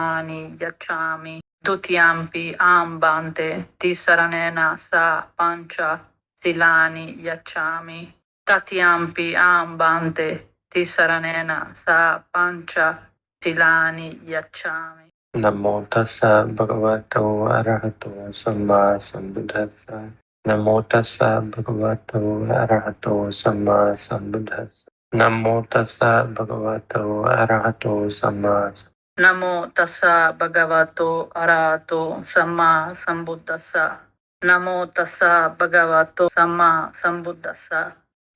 Mani, Ghiacciami, Tutiampi, Ambante, Tisaranena, Sa, Pancia, Silani, Ghiacciami, Tatiampi, Ambante, Tisaranena, Sa, Pancia, Silani, Ghiacciami. Namo tassa bhagavato arahato samma sambuddhassa. Namo tassa bhagavato arahato samma sambuddhassa. Namo tassa bhagavato arahato samma sambuddhassa. నమో తస్స భగవతో అరాతో సమ్మా సంబుద్ధస్స నమో తస్స భగవతో సమ్మా సంబుద్ధస్స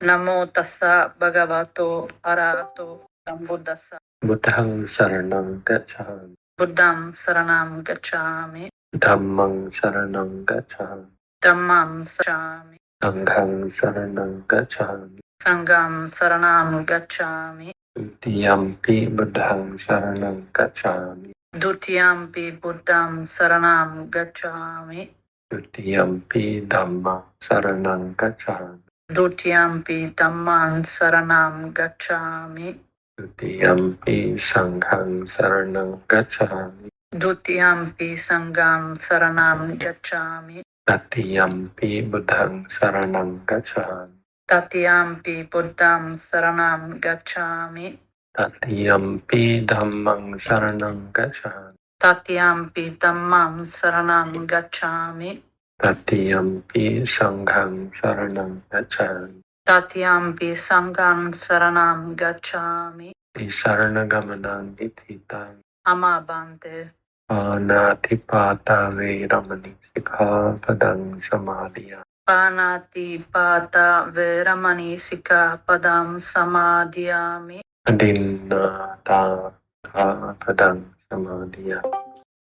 నమో తస్స భగవతో అరాతో సంబుద్ధస్స బుద్ధం శరణం గచ్చామి బుద్ధం శరణం గచ్చామి ధమ్మం శరణం గచ్చామి ధమ్మం శరణామి సంఘం శరణం గచ్చామి సంఘం శరణం గచ్చామి Dutiyampi budham saranam gacchami. Dutiyampi buddham saranam gacchami. Dutiyampi dhamma saranam gacchami. Dutiyampi dhamma saranam gacchami. Dutiyampi sangham saranam gacchami. Dutiyampi sangham saranam gacchami. Tatiyampi budham saranam gacchami. ปิบุตทังสรณังกัจฉามิ Tatiyampi buddham saranam gacchami. ตัติยัมปิธัมมังสรณังกัจฉามิ Tatiyampi dhammam saranam gacchami. ตัติยัมปิสังฆังสรณังกัจฉามิ Tatiyampi sangam saranam gacchami. ติสารณกัมมังนิธิตัง Amabante. ปานาธิปาตาเวรมณีสิกขาปดังสมาธิยา Panati pata veramani sika padam samadhyami. පානාති පාතා වේරමණී සිකාපදම් සමාදියාමි. අදින්නාතා පදං සමාදියා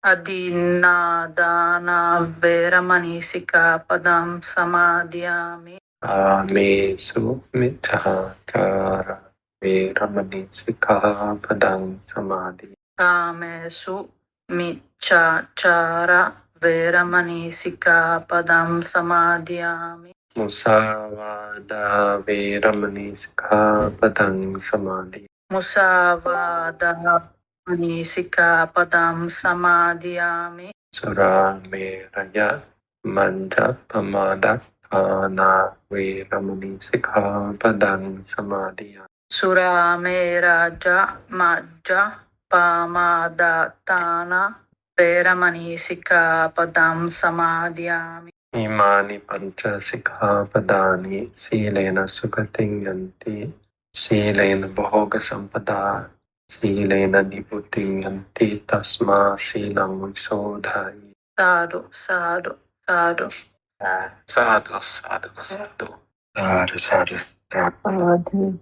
අදින්නාදානා වේරමණී සිකාපදම් සමාදියාමි. ආමේසු මිච්ඡාචාර වේරමණී සිකාපදං සමාදියාමි. ආමේසු මිච්ඡාචාර වේරමණී සිකාපදම් සමාදියාමි මුසාවාදා වේරමණී සිකාපදම් සමාදියාමි මුසාවාදා වේරමණී සිකාපදම් සමාදියාමි සුරාමේ රජ මන්ද පමාදක් ආනා වේරමණී සිකාපදම් සමාදියාමි සුරාමේ රාජ මජ්ජ පාමාදාතානා Imani Pancha Sikapadani Silena Sukatinganti Silena Bhoga Sampada Silena Nibutinganti Tasma Silam Sadhu, sadhu, sadhu. Sadhu, sadhu, sadhu. Sadhu, sadhu, sadhu.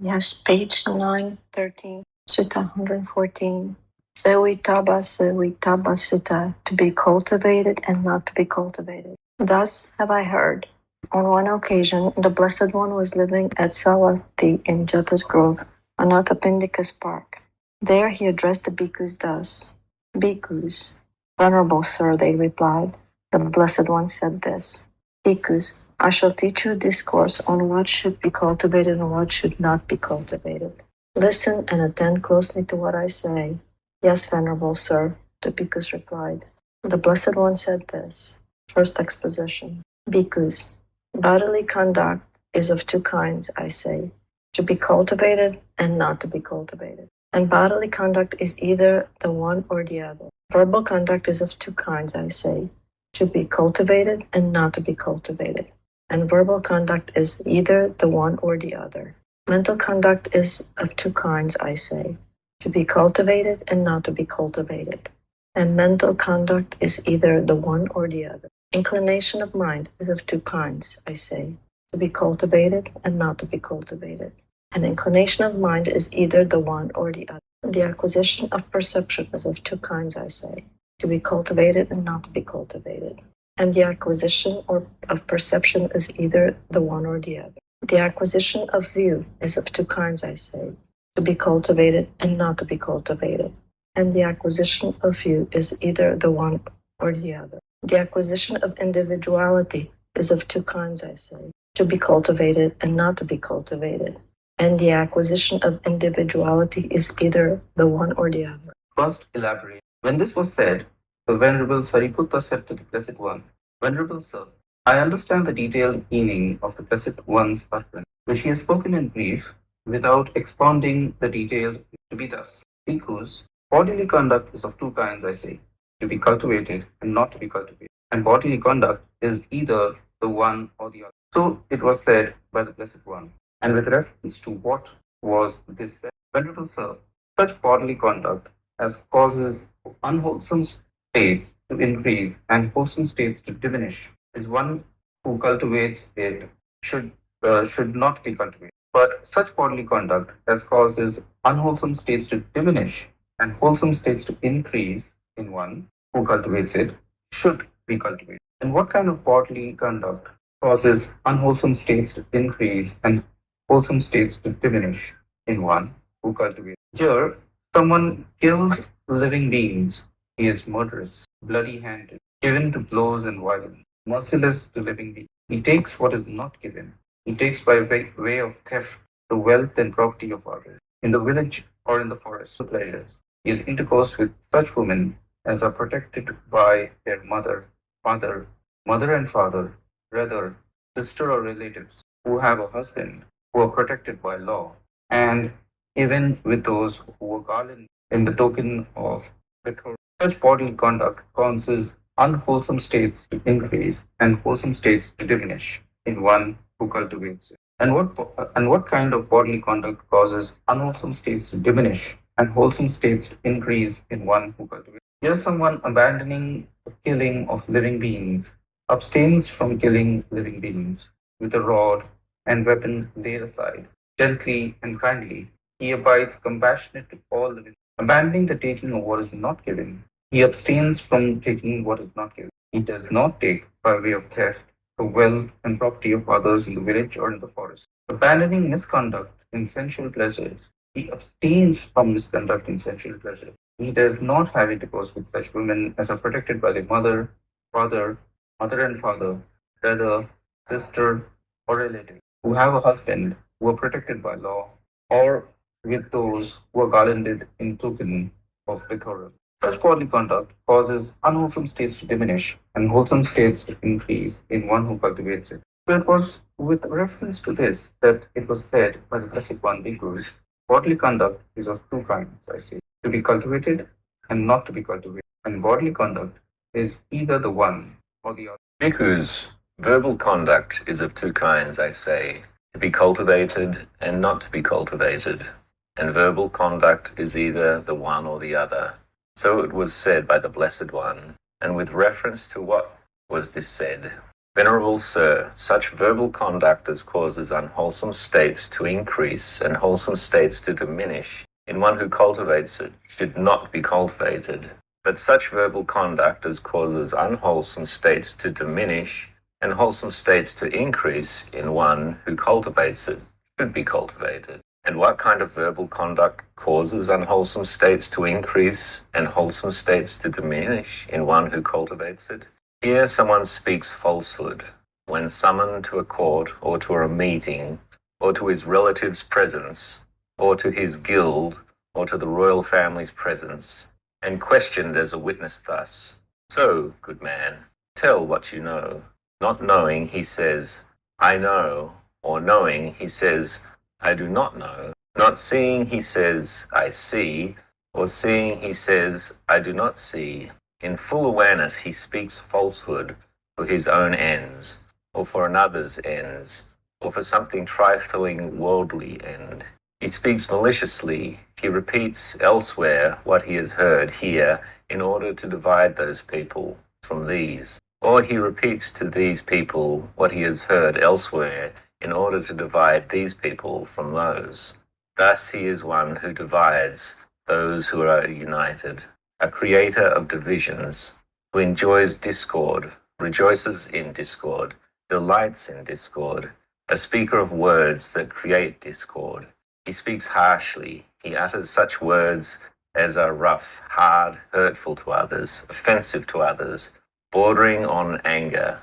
Yes, page 913, Sutta 114. Sevitaba Sevitaba Sutta, to be cultivated and not to be cultivated. Thus have I heard. On one occasion, the Blessed One was living at Savatthi in Jeta's Grove, on Anathapindika's park. There he addressed the bhikkhus thus Bhikkhus, Venerable Sir, they replied. The Blessed One said this Bhikkhus, I shall teach you a discourse on what should be cultivated and what should not be cultivated. Listen and attend closely to what I say. Yes, Venerable Sir, the Bhikkhus replied. The Blessed One said this. First exposition. Bhikkhus, bodily conduct is of two kinds, I say, to be cultivated and not to be cultivated. And bodily conduct is either the one or the other. Verbal conduct is of two kinds, I say, to be cultivated and not to be cultivated and verbal conduct is either the one or the other. Mental conduct is of two kinds, I say to be cultivated and not to be cultivated. And mental conduct is either the one or the other. Inclination of mind is of two kinds, I say to be cultivated and not to be cultivated. An inclination of mind is either the one or the other. The acquisition of perception is of two kinds, I say to be cultivated and not to be cultivated and the acquisition or of perception is either the one or the other. The acquisition of view is of two kinds, I say, to be cultivated and not to be cultivated. And the acquisition of view is either the one or the other. The acquisition of individuality is of two kinds, I say, to be cultivated and not to be cultivated. And the acquisition of individuality is either the one or the other. First, elaborate. When this was said, the Venerable Sariputta said to the Blessed One, Venerable Sir, I understand the detailed meaning of the Blessed One's utterance, which he has spoken in brief, without expounding the detail to be thus. Because bodily conduct is of two kinds, I say, to be cultivated and not to be cultivated. And bodily conduct is either the one or the other. So it was said by the Blessed One. And with reference to what was this said, Venerable Sir, such bodily conduct as causes unwholesome states to increase and wholesome states to diminish is one who cultivates it should uh, should not be cultivated. But such bodily conduct as causes unwholesome states to diminish and wholesome states to increase in one who cultivates it should be cultivated. And what kind of bodily conduct causes unwholesome states to increase and wholesome states to diminish in one who cultivates? Here, someone kills living beings. He is murderous, bloody-handed, given to blows and violence, merciless to living beings. He takes what is not given. He takes by way, of theft the wealth and property of others. In the village or in the forest, the pleasures. He is intercourse with such women as are protected by their mother, father, mother and father, brother, sister or relatives who have a husband, who are protected by law, and even with those who are garlanded in the token of betrothal. Such bodily conduct causes unwholesome states to increase and wholesome states to diminish in one who cultivates it. And what and what kind of bodily conduct causes unwholesome states to diminish and wholesome states to increase in one who cultivates? Here, someone abandoning the killing of living beings abstains from killing living beings with a rod and weapon laid aside, gently and kindly. He abides compassionate to all living Abandoning the taking of what is not given, he abstains from taking what is not given. He does not take, by way of theft, the wealth and property of others in the village or in the forest. Abandoning misconduct in sensual pleasures, he abstains from misconduct in sensual pleasures. He does not have intercourse with such women as are protected by their mother, father, mother and father, brother, sister, or relative, who have a husband, who are protected by law, or with those who are garlanded in token of betrothal. Such bodily conduct causes unwholesome states to diminish and wholesome states to increase in one who cultivates it. So it was with reference to this that it was said by the Blessed One Bhikkhus, bodily conduct is of two kinds, I say, to be cultivated and not to be cultivated. And bodily conduct is either the one or the other. Bhikkhus, verbal conduct is of two kinds, I say, to be cultivated and not to be cultivated and verbal conduct is either the one or the other. So it was said by the Blessed One, and with reference to what was this said? Venerable Sir, such verbal conduct as causes unwholesome states to increase and wholesome states to diminish in one who cultivates it should not be cultivated. But such verbal conduct as causes unwholesome states to diminish and wholesome states to increase in one who cultivates it should be cultivated. And what kind of verbal conduct causes unwholesome states to increase and wholesome states to diminish in one who cultivates it? Here someone speaks falsehood when summoned to a court or to a meeting or to his relative's presence or to his guild or to the royal family's presence and questioned as a witness thus. So, good man, tell what you know. Not knowing, he says, I know, or knowing, he says, I do not know. Not seeing, he says, I see, or seeing, he says, I do not see. In full awareness, he speaks falsehood for his own ends, or for another's ends, or for something trifling worldly end. He speaks maliciously. He repeats elsewhere what he has heard here in order to divide those people from these. Or he repeats to these people what he has heard elsewhere in order to divide these people from those. Thus he is one who divides those who are united, a creator of divisions, who enjoys discord, rejoices in discord, delights in discord, a speaker of words that create discord. He speaks harshly, he utters such words as are rough, hard, hurtful to others, offensive to others, bordering on anger,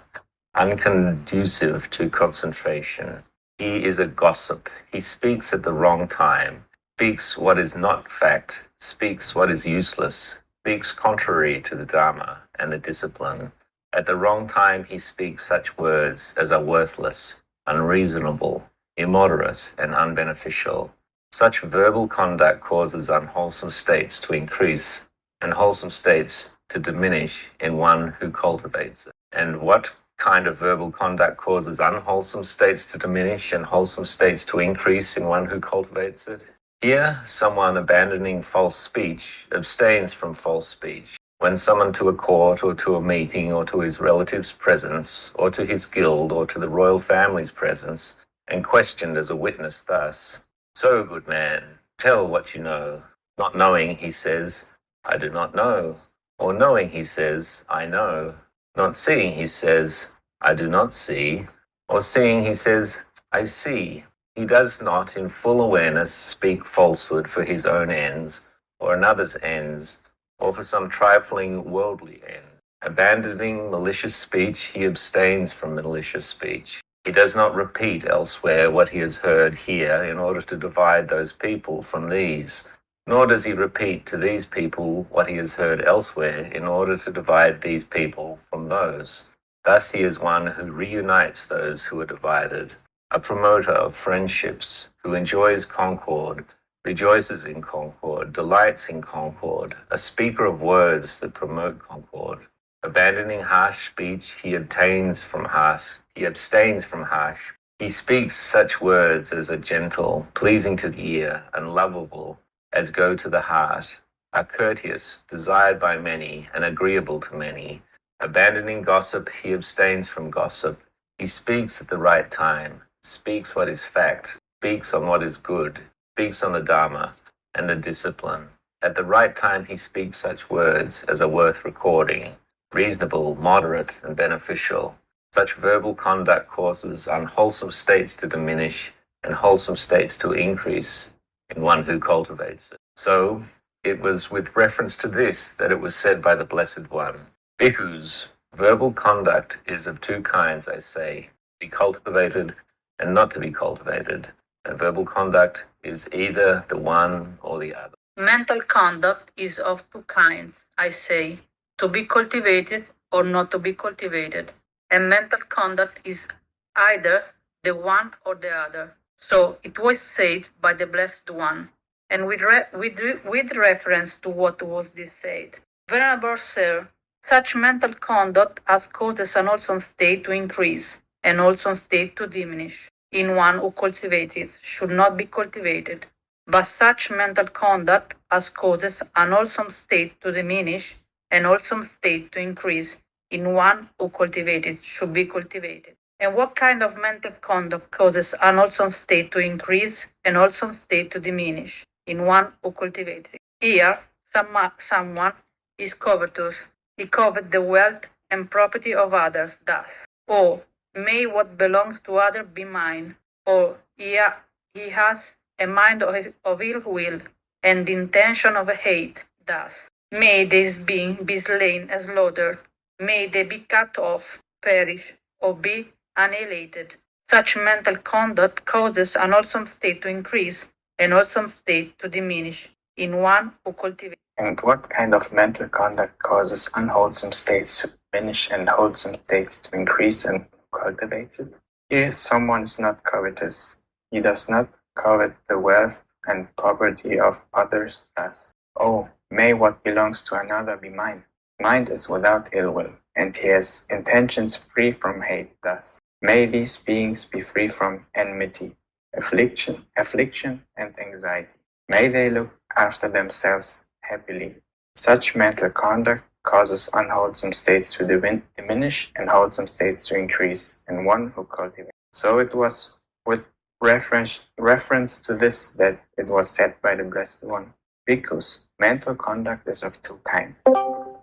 unconducive to concentration. He is a gossip. He speaks at the wrong time. speaks what is not fact, speaks what is useless, speaks contrary to the Dharma and the discipline. At the wrong time, he speaks such words as are worthless, unreasonable, immoderate, and unbeneficial. Such verbal conduct causes unwholesome states to increase and wholesome states to diminish in one who cultivates it. And what kind of verbal conduct causes unwholesome states to diminish and wholesome states to increase in one who cultivates it? Here, someone abandoning false speech abstains from false speech. When summoned to a court or to a meeting or to his relative's presence or to his guild or to the royal family's presence and questioned as a witness thus, So, good man, tell what you know. Not knowing, he says, I do not know. Or knowing, he says, I know. Not seeing, he says, I do not see. Or seeing, he says, I see. He does not, in full awareness, speak falsehood for his own ends or another's ends or for some trifling worldly end. Abandoning malicious speech, he abstains from malicious speech. He does not repeat elsewhere what he has heard here in order to divide those people from these, nor does he repeat to these people what he has heard elsewhere in order to divide these people from those. Thus he is one who reunites those who are divided, a promoter of friendships, who enjoys concord, rejoices in concord, delights in concord, a speaker of words that promote concord. Abandoning harsh speech, he obtains from harsh, he abstains from harsh. He speaks such words as are gentle, pleasing to the ear, and lovable, as go to the heart, are courteous, desired by many, and agreeable to many. Abandoning gossip, he abstains from gossip. He speaks at the right time, speaks what is fact, speaks on what is good, speaks on the Dharma and the discipline. At the right time, he speaks such words as are worth recording, reasonable, moderate, and beneficial. Such verbal conduct causes unwholesome states to diminish and wholesome states to increase in one who cultivates it. So, it was with reference to this that it was said by the Blessed One Bhikkhus, verbal conduct is of two kinds, I say, to be cultivated and not to be cultivated. And verbal conduct is either the one or the other. Mental conduct is of two kinds, I say, to be cultivated or not to be cultivated. And mental conduct is either the one or the other. So it was said by the Blessed One. And with, re- with, with reference to what was this said, Venerable Sir, such mental conduct has causes an wholesome state to increase and wholesome state to diminish in one who cultivates it should not be cultivated. But such mental conduct as causes an wholesome state to diminish and wholesome state to increase in one who cultivates it should be cultivated. And what kind of mental conduct causes an wholesome state to increase and wholesome state to diminish in one who cultivates it? Here, some, someone is covetous. He covet the wealth and property of others thus. or may what belongs to other be mine, or he, ha- he has a mind of, of ill will and intention of hate thus. May this being be slain and slaughtered, may they be cut off, perish, or be annihilated. Such mental conduct causes an wholesome state to increase and wholesome state to diminish in one who cultivates. And what kind of mental conduct causes unwholesome states to diminish and wholesome states to increase and cultivates it? If someone is not covetous, he does not covet the wealth and property of others thus. Oh, may what belongs to another be mine. Mind is without ill will, and he has intentions free from hate thus. May these beings be free from enmity, affliction, affliction, and anxiety. May they look after themselves happily. Such mental conduct causes unwholesome states to diminish and wholesome states to increase in one who cultivates. So it was with reference, reference to this that it was said by the Blessed One. Because mental conduct is of two kinds.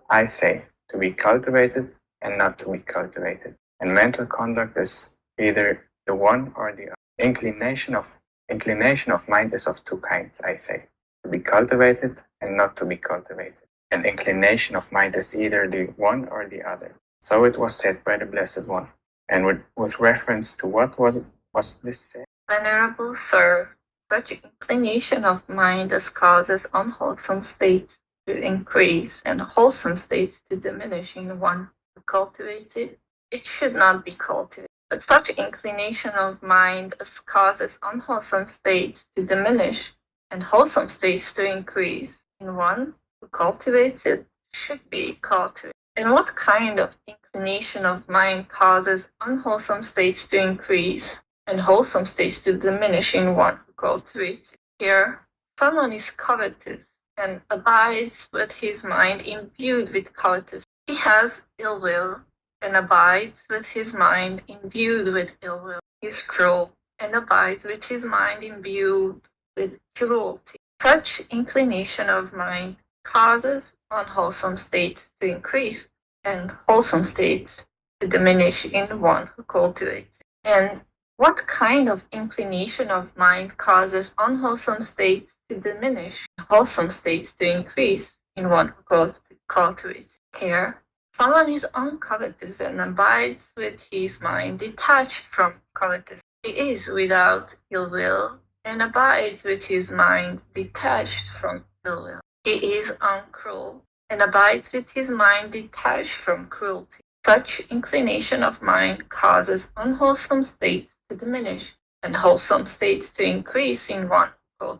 I say, to be cultivated and not to be cultivated. And mental conduct is either the one or the other. Inclination of inclination of mind is of two kinds, I say. To be cultivated and not to be cultivated and inclination of mind is either the one or the other. So it was said by the Blessed One. And with, with reference to what was was this said? Venerable Sir, such inclination of mind as causes unwholesome states to increase and wholesome states to diminish in one who cultivates it, it should not be cultivated. But such inclination of mind as causes unwholesome states to diminish and wholesome states to increase in one who cultivates it should be cultivated. And what kind of inclination of mind causes unwholesome states to increase and wholesome states to diminish in one who cultivates it? Here, someone is covetous and abides with his mind imbued with covetous. He has ill will and abides with his mind imbued with ill will. He is cruel and abides with his mind imbued with cruelty. Such inclination of mind causes unwholesome states to increase and wholesome states to diminish in one who cultivates. And what kind of inclination of mind causes unwholesome states to diminish wholesome states to increase in one who calls to cultivates? care. someone is uncovetous and abides with his mind detached from covetous. He is without ill will and abides with his mind detached from ill will. He is uncruel and abides with his mind detached from cruelty. Such inclination of mind causes unwholesome states to diminish and wholesome states to increase in one who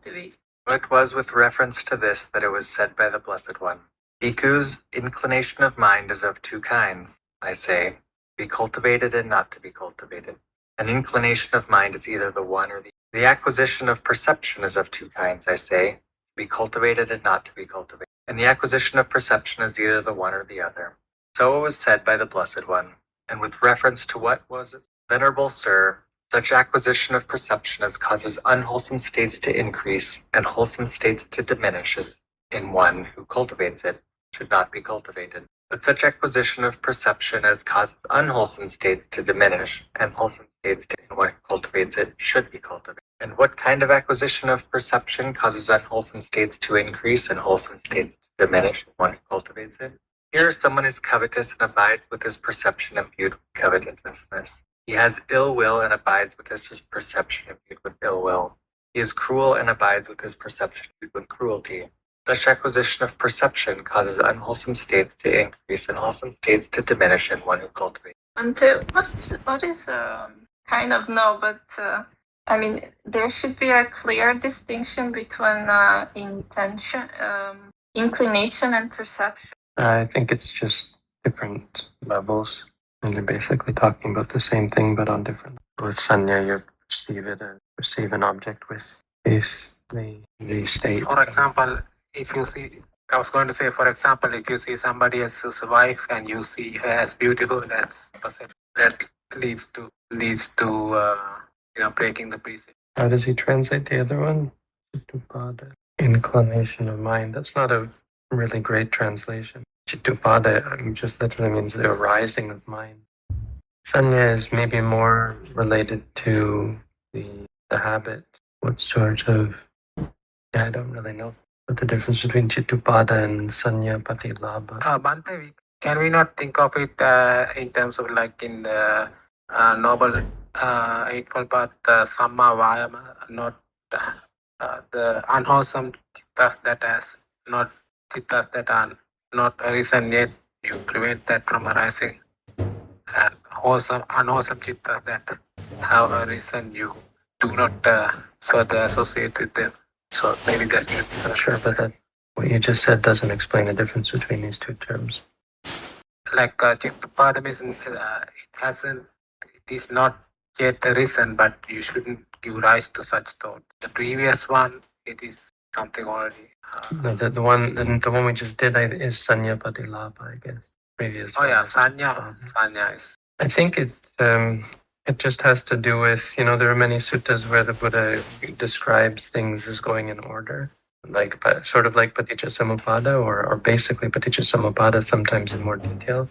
It was with reference to this that it was said by the Blessed One. Bhikkhus, inclination of mind is of two kinds, I say, be cultivated and not to be cultivated. An inclination of mind is either the one or the the acquisition of perception is of two kinds, I say, to be cultivated and not to be cultivated. And the acquisition of perception is either the one or the other. So it was said by the Blessed One, and with reference to what was it? Venerable Sir, such acquisition of perception as causes unwholesome states to increase and wholesome states to diminish is in one who cultivates it should not be cultivated. But such acquisition of perception as causes unwholesome states to diminish and wholesome states to in one who cultivates it should be cultivated. And what kind of acquisition of perception causes unwholesome states to increase and wholesome states to diminish in one who cultivates it? Here someone is covetous and abides with his perception imbued with covetousness. He has ill will and abides with his perception imbued with ill will. He is cruel and abides with his perception imbued with cruelty. Such acquisition of perception causes unwholesome states to increase and wholesome states to diminish in one who cultivates. And uh, what's what is um, kind of no, but uh, I mean there should be a clear distinction between uh, intention, um, inclination, and perception. I think it's just different levels. And you're basically talking about the same thing, but on different. With sanya, you perceive it and perceive an object with this, the, the state. For example, if you see, I was going to say, for example, if you see somebody as else's wife and you see her as beautiful, that's. That leads to leads to uh, you know breaking the precept. How does he translate the other one? Inclination of mind. That's not a really great translation. Chittupada um, just literally means the arising of mind. Sanya is maybe more related to the the habit. What sort of yeah, I don't really know what the difference between Chittupada and Sanya Patilabha. Uh, Bante, we- can we not think of it uh, in terms of like in the uh, noble uh, eightfold path, uh, samma vayama, not uh, the unwholesome chittas that has not chittas that are not arisen yet, you prevent that from arising. And wholesome, unwholesome chittas that have arisen, you do not uh, further associate with them. So maybe that's the Not difference. sure, but that what you just said doesn't explain the difference between these two terms. like uh, means uh, it hasn't, it is not yet arisen, but you shouldn't give rise to such thought. The previous one, it is something already. Uh, the, the one the, the one we just did I, is Sanya Patilabha, I guess. Previous. oh yeah, one Sanya, Sanya is. I think it um, it just has to do with you know there are many suttas where the Buddha describes things as going in order, like but sort of like Paticca Samuppada or or basically Paticca Samuppada sometimes in more detail,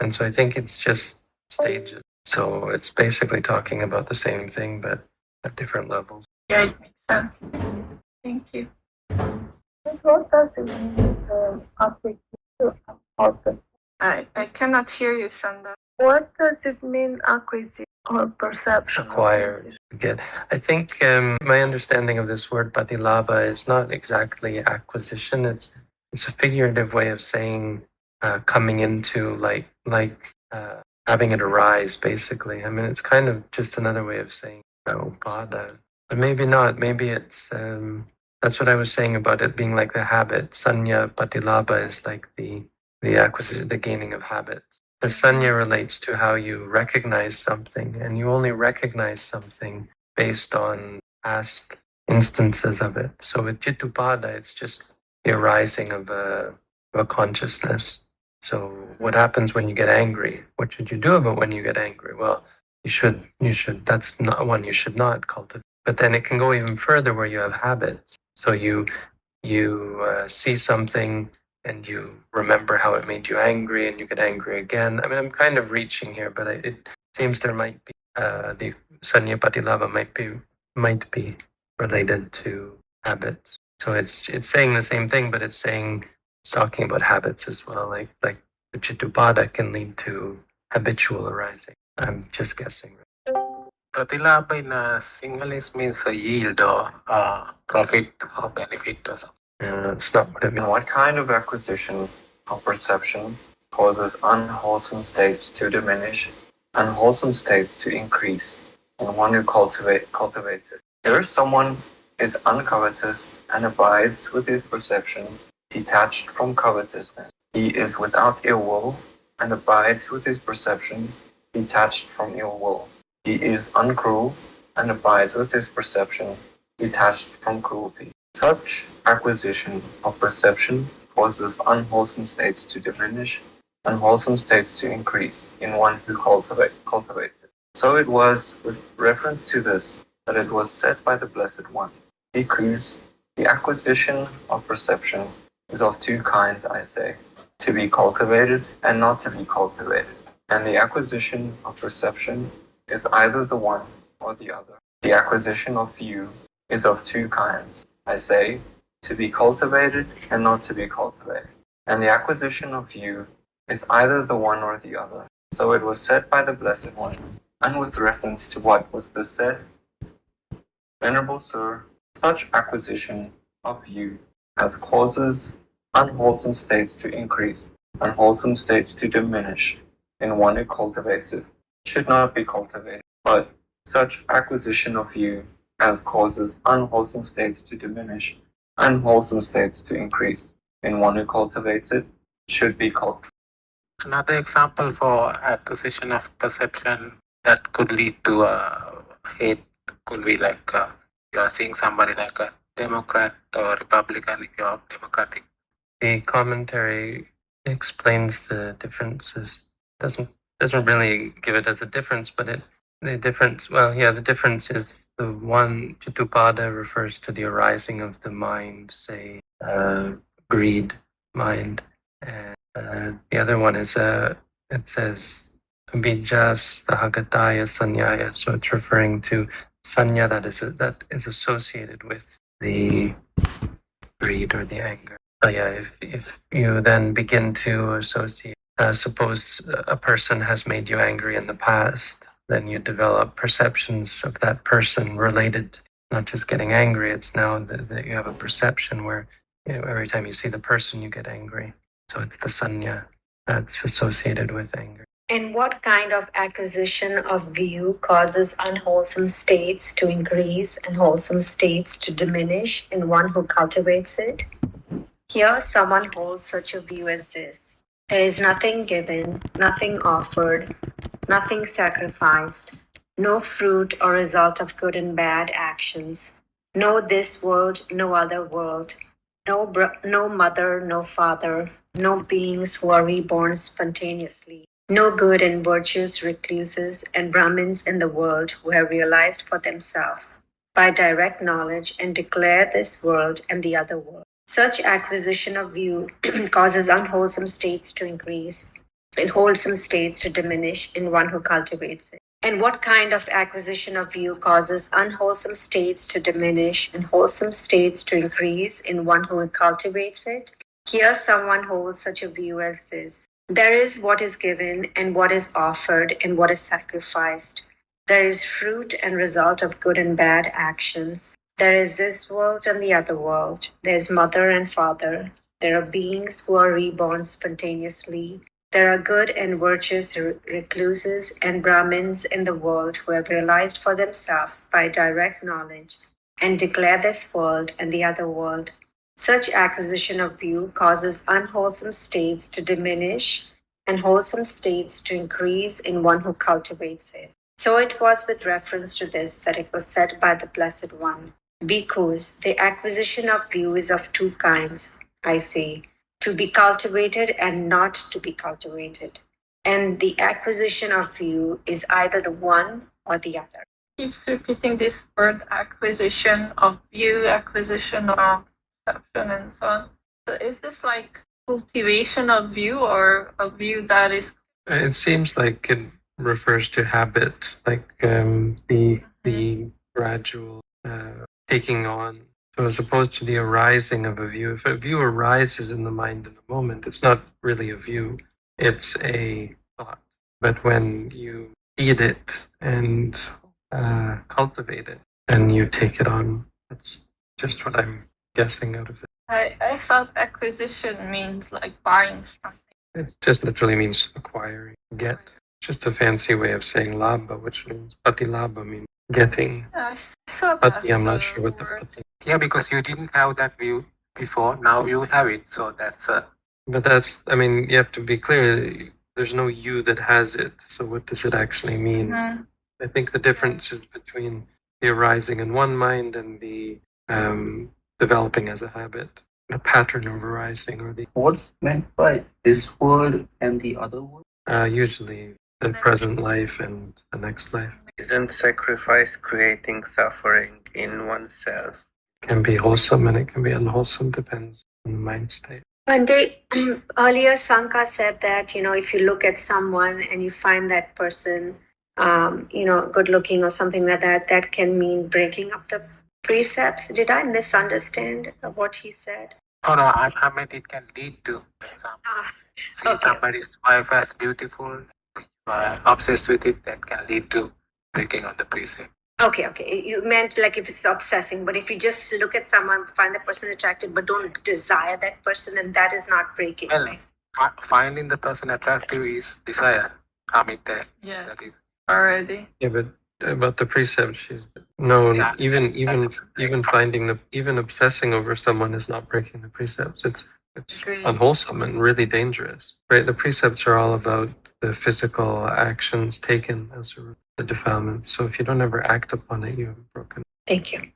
and so I think it's just stages. So it's basically talking about the same thing but at different levels. Yeah, it makes sense. Thank you. What does it mean I, I cannot hear you, Sandra. What does it mean acquisition? Or perception. Acquired. Good. I think um, my understanding of this word patilaba is not exactly acquisition. It's it's a figurative way of saying uh, coming into like like uh, having it arise. Basically, I mean, it's kind of just another way of saying oh, upada, but maybe not. Maybe it's um, that's what I was saying about it being like the habit. Sanya patilaba is like the the acquisition, the gaining of habits. The sanya relates to how you recognize something, and you only recognize something based on past instances of it. So with Chittupada, it's just the arising of a, of a consciousness. So what happens when you get angry? What should you do about when you get angry? Well, you should, you should, that's not one you should not cultivate. But then it can go even further where you have habits. So you, you uh, see something and you remember how it made you angry and you get angry again. I mean, I'm kind of reaching here, but I, it seems there might be uh, the Sanya Patilava might be might be related to habits. So it's it's saying the same thing, but it's saying it's talking about habits as well. Like like the Chitupada can lead to habitual arising. I'm just guessing. Pratilabha in uh, Sinhalese means a yield or uh, profit or benefit or something. It's not what it means. what kind of acquisition or perception causes unwholesome states to diminish, unwholesome states to increase, and one who cultivate, cultivates it? There is someone is uncovetous and abides with his perception, detached from covetousness. He is without ill will and abides with his perception, detached from ill will. He is uncruel and abides with his perception, detached from cruelty. Such acquisition of perception causes unwholesome states to diminish, unwholesome states to increase in one who cultivate, cultivates it. So it was with reference to this that it was said by the Blessed One, Bhikkhus, the acquisition of perception is of two kinds, I say, to be cultivated and not to be cultivated. And the acquisition of perception is either the one or the other. The acquisition of view is of two kinds, I say, to be cultivated and not to be cultivated. And the acquisition of view is either the one or the other. So it was said by the Blessed One, and with reference to what was this said, Venerable Sir, such acquisition of view as causes unwholesome states to increase, unwholesome states to diminish in one who cultivates it, should not be cultivated. But such acquisition of view as causes unwholesome states to diminish, unwholesome states to increase in one who cultivates it, should be cultivated. Another example for acquisition of perception that could lead to uh, hate could be like uh, you are seeing somebody like a Democrat or Republican, if you're Democratic. The commentary explains the differences. Doesn't doesn't really give it as a difference, but it the difference. Well, yeah, the difference is the one Chittupada refers to the arising of the mind, say uh, greed mind, and uh, the other one is uh, it says abhijas sahagataya sanyaya. So it's referring to sanya that is that is associated with the greed or the anger. Oh yeah, if if you then begin to associate, uh, suppose a person has made you angry in the past, then you develop perceptions of that person related, not just getting angry. It's now that, that you have a perception where you know, every time you see the person, you get angry. So it's the sanya that's associated with anger. And what kind of acquisition of view causes unwholesome states to increase and wholesome states to diminish in one who cultivates it? Here, someone holds such a view as this There is nothing given, nothing offered, nothing sacrificed, no fruit or result of good and bad actions, no this world, no other world, no, no mother, no father, no beings who are reborn spontaneously, no good and virtuous recluses and Brahmins in the world who have realized for themselves by direct knowledge and declare this world and the other world. Such acquisition of view causes unwholesome states to increase and wholesome states to diminish in one who cultivates it. And what kind of acquisition of view causes unwholesome states to diminish and wholesome states to increase in one who cultivates it? Here, someone holds such a view as this There is what is given, and what is offered, and what is sacrificed. There is fruit and result of good and bad actions. There is this world and the other world. There's mother and father. There are beings who are reborn spontaneously. There are good and virtuous recluses and Brahmins in the world who have realized for themselves by direct knowledge and declare this world and the other world. Such acquisition of view causes unwholesome states to diminish and wholesome states to increase in one who cultivates it. So it was with reference to this that it was said by the Blessed One. Because the acquisition of view is of two kinds, I say, to be cultivated and not to be cultivated. And the acquisition of view is either the one or the other. keeps repeating this word acquisition of view, acquisition of perception, and so on. So is this like cultivation of view or a view that is It seems like it refers to habit, like um, the the gradual uh, taking on. So as opposed to the arising of a view, if a view arises in the mind in a moment, it's not really a view; it's a thought. But when you feed it and uh, cultivate it, then you take it on. That's just what I'm guessing out of it. I, I thought acquisition means like buying something. It just literally means acquiring, get. Just a fancy way of saying labha, which means patilabha means getting. I s- thought that's I'm not sure what the word. Yeah, because you didn't have that view before. Now you have it. So that's uh, But that's, I mean, you have to be clear. There's no you that has it. So what does it actually mean? Mhm. I think the difference is between the arising in one mind and the um, developing as a habit, the pattern of arising, or the What's meant by this world and the other world? uh, usually the present life and the next life Isn't sacrifice creating suffering in oneself? can be wholesome and it can be unwholesome, depends on the mind state. One day earlier, Sanka said that, you know, if you look at someone and you find that person, um, you know, good looking or something like that, that can mean breaking up the precepts. Did I misunderstand what he said? oh no, I, I meant it can lead to some. Ah, See somebody's wife as beautiful, uh, obsessed with it, that can lead to breaking of the precept. okay, okay. You meant like if it's obsessing, but if you just look at someone, find the person attractive, but don't desire that person, and that is not breaking, Well, right? fi- finding the person attractive is desire. I mean that Yeah, that is already. Yeah, but about the precept, she's no, Yeah. even even even finding the even obsessing over someone is not breaking the precepts. It's it's Agreed. unwholesome and really dangerous. Right? The precepts are all about the physical actions taken as a, the defilement. So if you don't ever act upon it, you haven't broken. Thank you.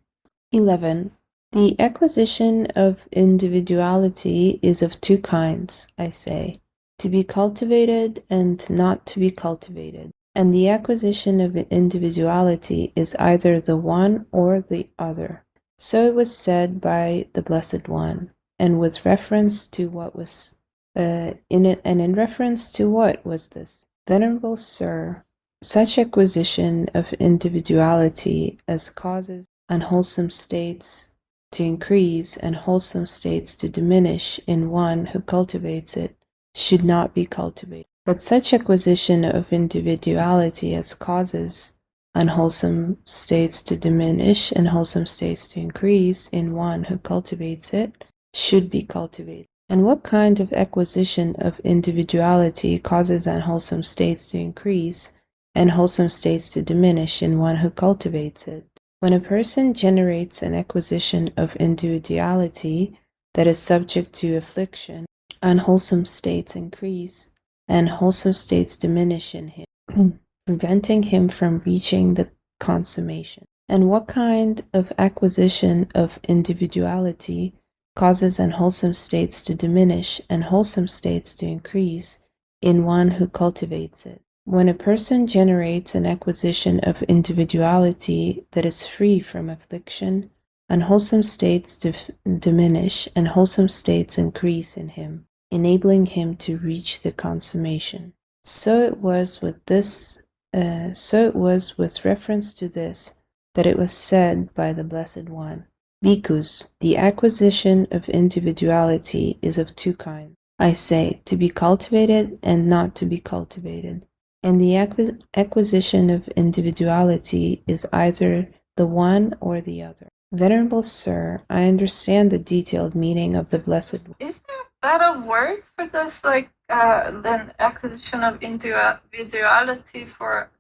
11. The acquisition of individuality is of two kinds, I say, to be cultivated and not to be cultivated. And the acquisition of individuality is either the one or the other. So it was said by the Blessed One, and with reference to what was uh, in it, and in reference to what was this? Venerable Sir, such acquisition of individuality as causes unwholesome states to increase and wholesome states to diminish in one who cultivates it should not be cultivated. But such acquisition of individuality as causes unwholesome states to diminish and wholesome states to increase in one who cultivates it should be cultivated. And what kind of acquisition of individuality causes unwholesome states to increase and wholesome states to diminish in one who cultivates it? When a person generates an acquisition of individuality that is subject to affliction, unwholesome states increase and wholesome states diminish in him, preventing him from reaching the consummation. And what kind of acquisition of individuality causes unwholesome states to diminish and wholesome states to increase in one who cultivates it? When a person generates an acquisition of individuality that is free from affliction, unwholesome states diminish and wholesome states increase in him, enabling him to reach the consummation. So it was with this, uh, so it was with reference to this that it was said by the Blessed One. Bhikkhus, the acquisition of individuality is of two kinds. I say, to be cultivated and not to be cultivated. And the acquis- acquisition of individuality is either the one or the other. Venerable Sir, I understand the detailed meaning of the Blessed One. Is there a better word for this, like uh, than acquisition of individuality for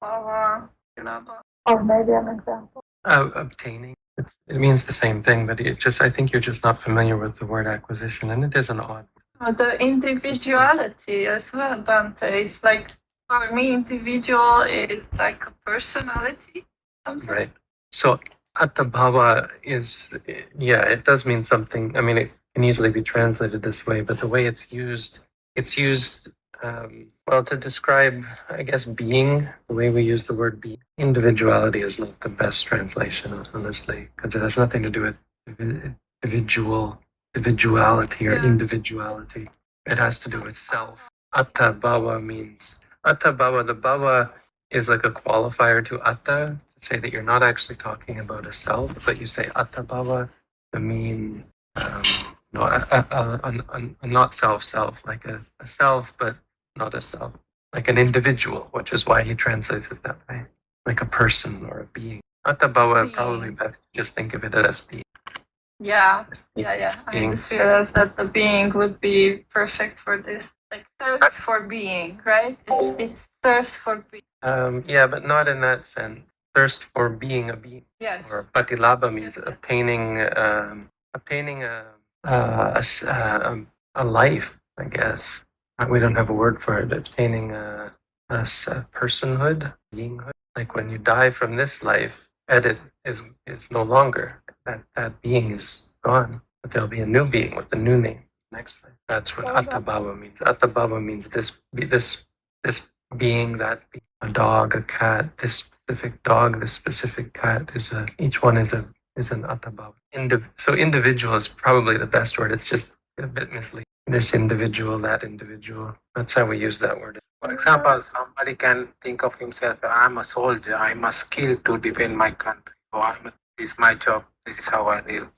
power? Or maybe an example. Uh, obtaining. It's, it means the same thing, but it just I think you're just not familiar with the word acquisition, and it is an odd. The individuality as well, Bhante. It's like for me, individual is like a personality. Something. Right. So attabhava is yeah, it does mean something. I mean, it can easily be translated this way, but the way it's used, it's used um, well to describe, I guess, being. The way we use the word being, individuality is not the best translation, honestly, because it has nothing to do with individual individuality or Yeah. individuality. It has to do with self. Atta bhava means atta bhava. The bhava is like a qualifier to atta to say that you're not actually talking about a self, but you say atta bhava to mean um, no, a, a, a, a, not self self, like a, a self, but not a self, like an individual, which is why he translates it that way, like a person or a being. Atta bhava, probably best just think of it as being. Yeah, yeah, yeah. I just realized that the being would be perfect for this. Like thirst for being, right? It's, it's thirst for being. Um, yeah, but not in that sense. Thirst for being a being, Yes. or patilabha means Yes, yes. obtaining, um, obtaining a, a, a s- a- a life. I guess Uh, we don't have a word for it. Obtaining a a personhood, beinghood. Like when you die from this life, edit is is no longer that that being is gone, but there'll be a new being with a new name next life. That's what attabhava means. Attabhava means this this this being that being. a dog, a cat, this specific dog, this specific cat is a each one is a is an attabhava. Indiv- so individual is probably the best word. It's just a bit misleading. This individual, that individual. That's how we use that word. For example, somebody can think of himself, I'm a soldier, I must kill to defend my country, or I'm a, this is my job, this is how I live.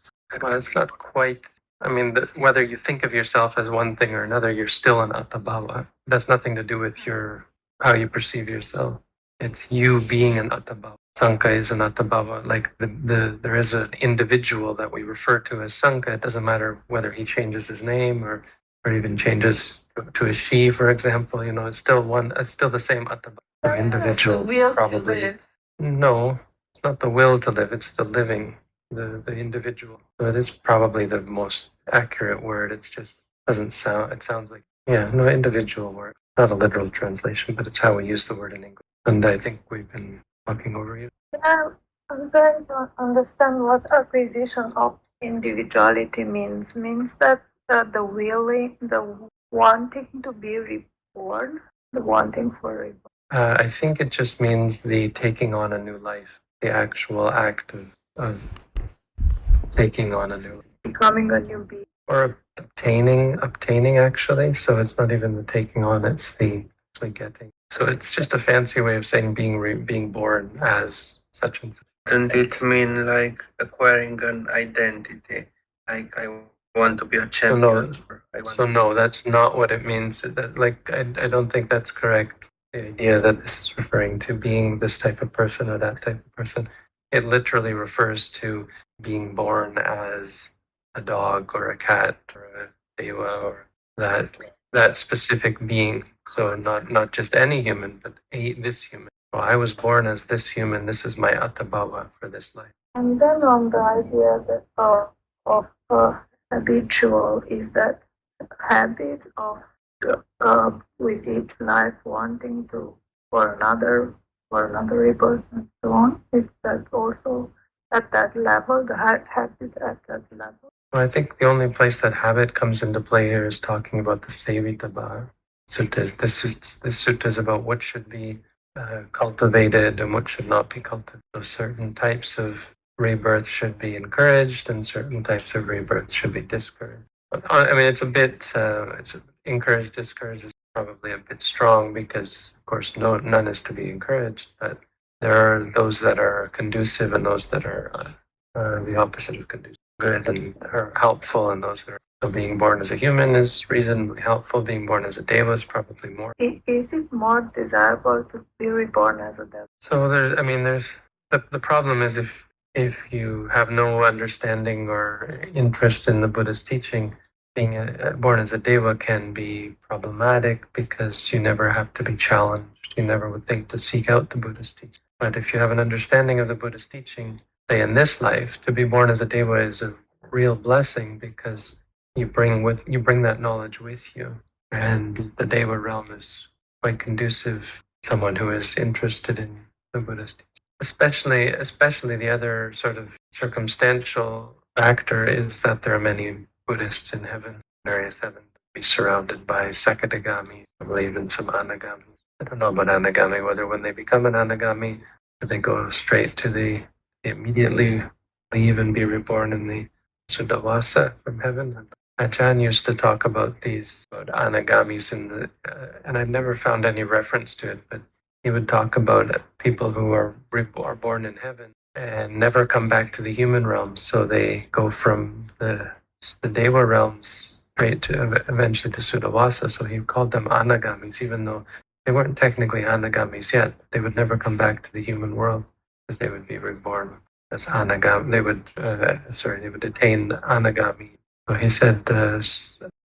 Well, it's not quite. I mean, the, whether you think of yourself as one thing or another, you're still an attabhava. That's nothing to do with your how you perceive yourself. It's you being an attabhava. Sanka is an attabhava. Like the, the there is an individual that we refer to as Sanka. It doesn't matter whether he changes his name or or even changes to a she, for example. You know, it's still one. It's still the same attabhava. The Has individual the will to probably. live. No, it's not the will to live, it's the living, the, the individual. So it is probably the most accurate word. It's just doesn't sound, it sounds like, yeah, no, individual word. Not a literal translation, but it's how we use the word in English. And I think we've been talking over you. Yeah, I'm trying to understand what acquisition of individuality means. Means that uh, the willing, the wanting to be reborn, the wanting for reborn. Uh, I think it just means the taking on a new life, the actual act of, of taking on a new becoming a new being. or obtaining obtaining actually so it's not even the taking on it's the actually getting so it's just a fancy way of saying being re- being born as such and such Doesn't it mean like acquiring an identity? Like I want to be a So no, champion. or I want so no that's not what it means that like I, I don't think that's correct the idea that this is referring to being this type of person or that type of person it literally refers to being born as a dog or a cat or a deva or that that specific being. So not not just any human, but a, this human. So I was born as this human. This is my attabhava for this life. And then on the idea that uh, of uh, habitual is that habit of uh, with each life wanting to for another for another rebirth and so on. Is that also at that level, the ha- habit at that level? Well, I think the only place that habit comes into play here is talking about the Sevitaba suttas. This is this sutta is about what should be uh, cultivated and what should not be cultivated. So certain types of rebirth should be encouraged, and certain types of rebirth should be discouraged. Uh, I mean, it's a bit uh, it's encouraged, discouraged is probably a bit strong because, of course, no none is to be encouraged. But there are those that are conducive and those that are uh, uh, the opposite of conducive good and are helpful and those that are So being born as a human is reasonably helpful. Being born as a deva is probably more. Is it more desirable to be reborn as a deva? So there's, I mean, there's the the problem is if if you have no understanding or interest in the Buddhist teaching, being a, born as a deva can be problematic because you never have to be challenged. You never would think to seek out the Buddhist teaching. But if you have an understanding of the Buddhist teaching, say in this life, to be born as a deva is a real blessing because you bring with you bring that knowledge with you, and the deva realm is quite conducive. to Someone who is interested in the Buddhist teaching especially especially the other sort of circumstantial factor is that there are many Buddhists in heaven, various heavens, be surrounded by probably even some Anagamis. I don't know about Anagami, whether when they become an Anagami, they go straight to the immediately leave and be reborn in the Suddhavasa from heaven? Achan used to talk about these about Anagamis in the, uh, and I've never found any reference to it, but he would talk about people who are, are born in heaven and never come back to the human realm. So they go from the, the Deva realms straight to eventually to Suddhavasa. So he called them Anagamis, even though they weren't technically Anagamis yet. They would never come back to the human world because they would be reborn as Anagami. They would, uh, sorry, they would attain Anagami. So he said uh,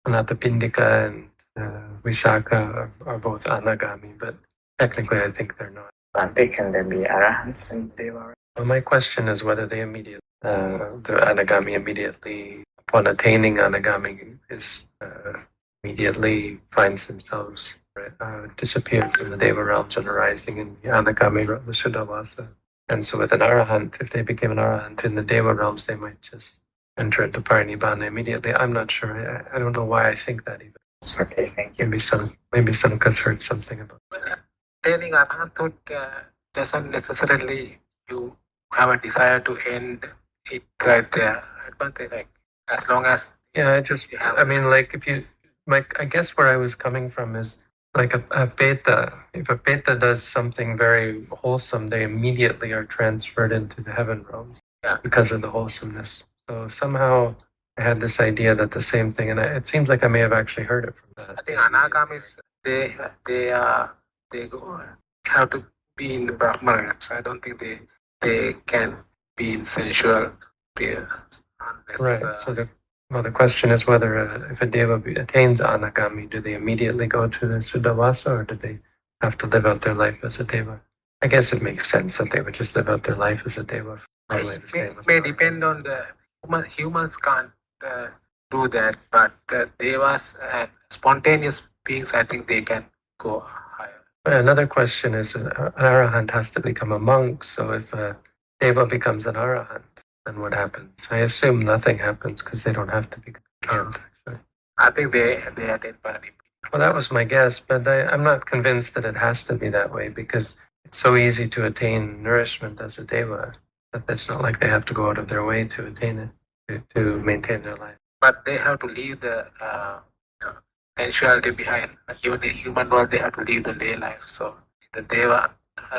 Anathapindika and uh, are, are both Anagami, but technically I think they're not. Bhante, can there be arahants in Deva? Well, my question is whether they immediately, uh, the Anagami immediately, upon attaining Anagami, is uh, immediately finds themselves uh, disappeared from the Deva realms and arising in the Anagami, realm, the Suddhavasa. And so with an Arahant, if they became an Arahant in the Deva realms, they might just enter into Parinibbana immediately. I'm not sure. I, I don't know why I think that even. Okay, thank you. Maybe some, maybe Sanka's heard something about that. Attaining arhathood uh, doesn't necessarily you have a desire to end it right there. But like as long as Yeah, I just, I mean, like if you, like, I guess where I was coming from is like a, a peta. If a peta does something very wholesome, they immediately are transferred into the heaven realms Yeah. because of the wholesomeness. So somehow I had this idea that the same thing, and I, it seems like I may have actually heard it from that. I think anagamis they they are they go have to be in the Brahman realms. I don't think they they can be in sensual spheres Right. uh, So the well, the question is whether uh, if a deva attains anagami, do they immediately go to the suddhavasa, or do they have to live out their life as a deva? I guess it makes sense that they would just live out their life as a deva. Probably the may, may depend on the human, humans can't uh, do that, but uh, devas and spontaneous beings, I think they can go. Another question is uh, an arahant has to become a monk. So if a deva becomes an arahant, then what happens? I assume nothing happens because they don't have to be can't. Actually. I think they they attain parinibbana. Well, that was my guess, but I, I'm not convinced that it has to be that way because it's so easy to attain nourishment as a deva that it's not like they have to go out of their way to attain it, to, to maintain their life. but they have to leave the uh, sensuality behind. Like even in human world, they have to leave the lay life. So in the deva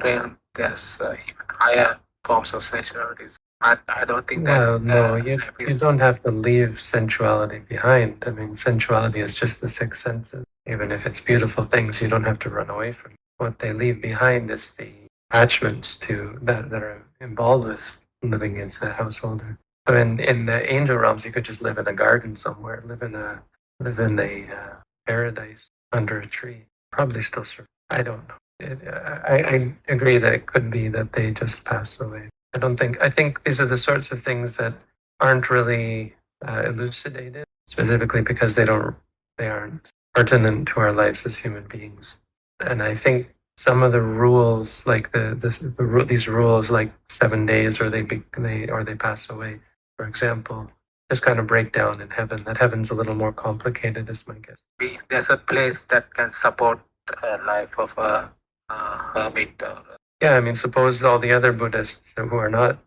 realm, there's uh, even higher forms of sensuality. I, I don't think that. Well, no, uh, you, you don't have to leave sensuality behind. I mean, sensuality is just the six senses. Even if it's beautiful things, you don't have to run away from. it. What they leave behind is the attachments to that that are involved with living as a householder. So in in the angel realms, you could just live in a garden somewhere, live in a live in a uh, paradise under a tree. Probably still survive. I don't know. It, I, I agree that it could be that they just pass away. I don't think. I think these are the sorts of things that aren't really uh, elucidated, specifically because they don't. They aren't pertinent to our lives as human beings. And I think some of the rules, like the, the, the these rules, like seven days, or they be, they or they pass away, for example, just kind of break down in heaven. That heaven's a little more complicated, is my guess. If there's a place that can support a life of a uh, hermit or Yeah, I mean, suppose all the other Buddhists who are not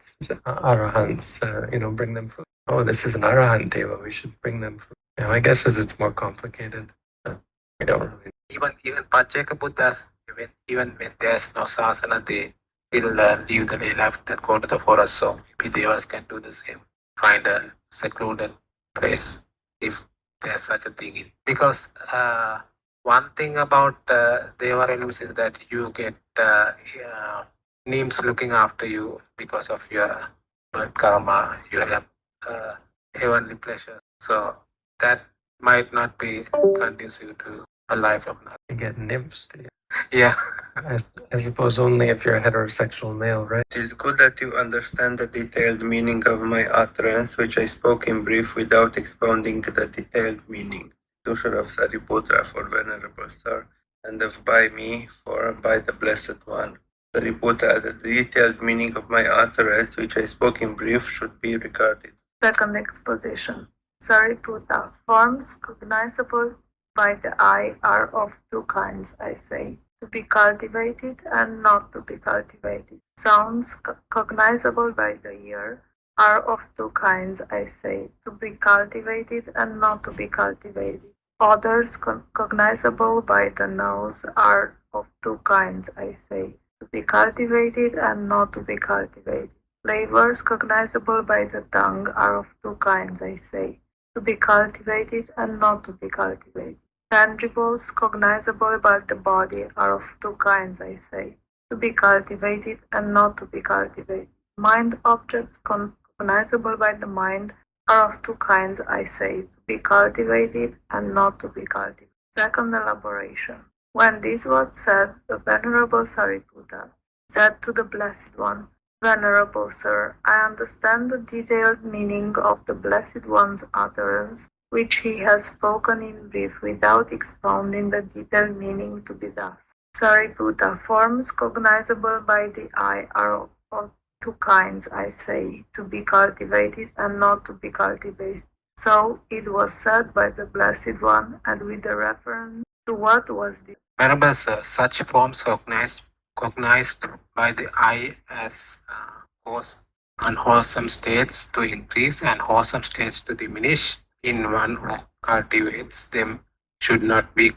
arahants, uh, you know, bring them food. Oh, this is an arahant deva. We should bring them food. You know, my guess is it's more complicated. Uh, I don't really. even even Pacceka Buddhas, even even when there's no sasana, they still uh, leave the lay life and go to the forest. So maybe devas can do the same. Find a secluded place if there's such a thing. in- Because uh, one thing about uh, Deva realms is that you get uh, uh, names looking after you because of your birth karma, you have uh, heavenly pleasure. So that might not be conducive to a life of nothing. You get nymphs. Do you? Yeah. I, I suppose only if you're a heterosexual male, right? It is good that you understand the detailed meaning of my utterance, which I spoke in brief without expounding the detailed meaning. Dusha of Sariputra for Venerable Sir, and of by me for by the Blessed One. Sariputra, the detailed meaning of my utterance, which I spoke in brief, should be regarded. Second exposition. Sariputta. Forms cognizable by the eye are of two kinds, I say. To be cultivated and not to be cultivated. Sounds co- cognizable by the ear are of two kinds, I say. To be cultivated and not to be cultivated. Co- cognizable by the nose are of two kinds, I say. To be cultivated and not to be cultivated. Flavors cognizable by the tongue are of two kinds, I say. To be cultivated and not to be cultivated. Tangibles cognizable by the body are of two kinds, I say. To be cultivated and not to be cultivated. Mind objects cognizable by the mind are of two kinds, I say. To be cultivated and not to be cultivated. Second elaboration. When this was said, the Venerable Sariputta said to the Blessed One, Venerable Sir, I understand the detailed meaning of the Blessed One's utterance, which he has spoken in brief without expounding the detailed meaning to be thus. Sariputta, forms cognizable by the eye are of- two kinds, I say, to be cultivated and not to be cultivated. So it was said by the Blessed One, and with a reference to what was the Venerable such forms cognized, cognized by the eye as uh, cause unwholesome states to increase and wholesome states to diminish in one who cultivates them should not be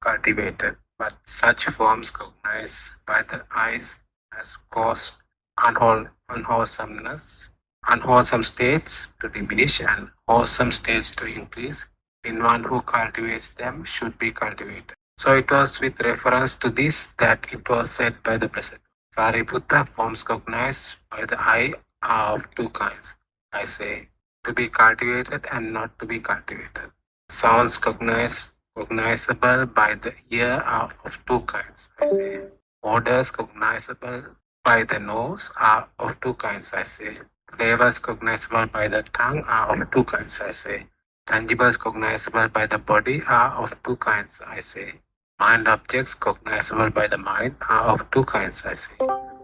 cultivated. But such forms cognized by the eyes as cause unwholesomeness, unwholesome states to diminish and wholesome states to increase in one who cultivates them should be cultivated. So it was with reference to this that it was said by the Blessed. Sariputta forms cognized by the eye are of two kinds. I say, to be cultivated and not to be cultivated. Sounds cognizable by the ear are of two kinds. I say, odors cognizable by the nose are of two kinds. I say, flavors cognizable by the tongue are of two kinds. I say, tangibles cognizable by the body are of two kinds. I say, mind objects cognizable by the mind are of two kinds. I say,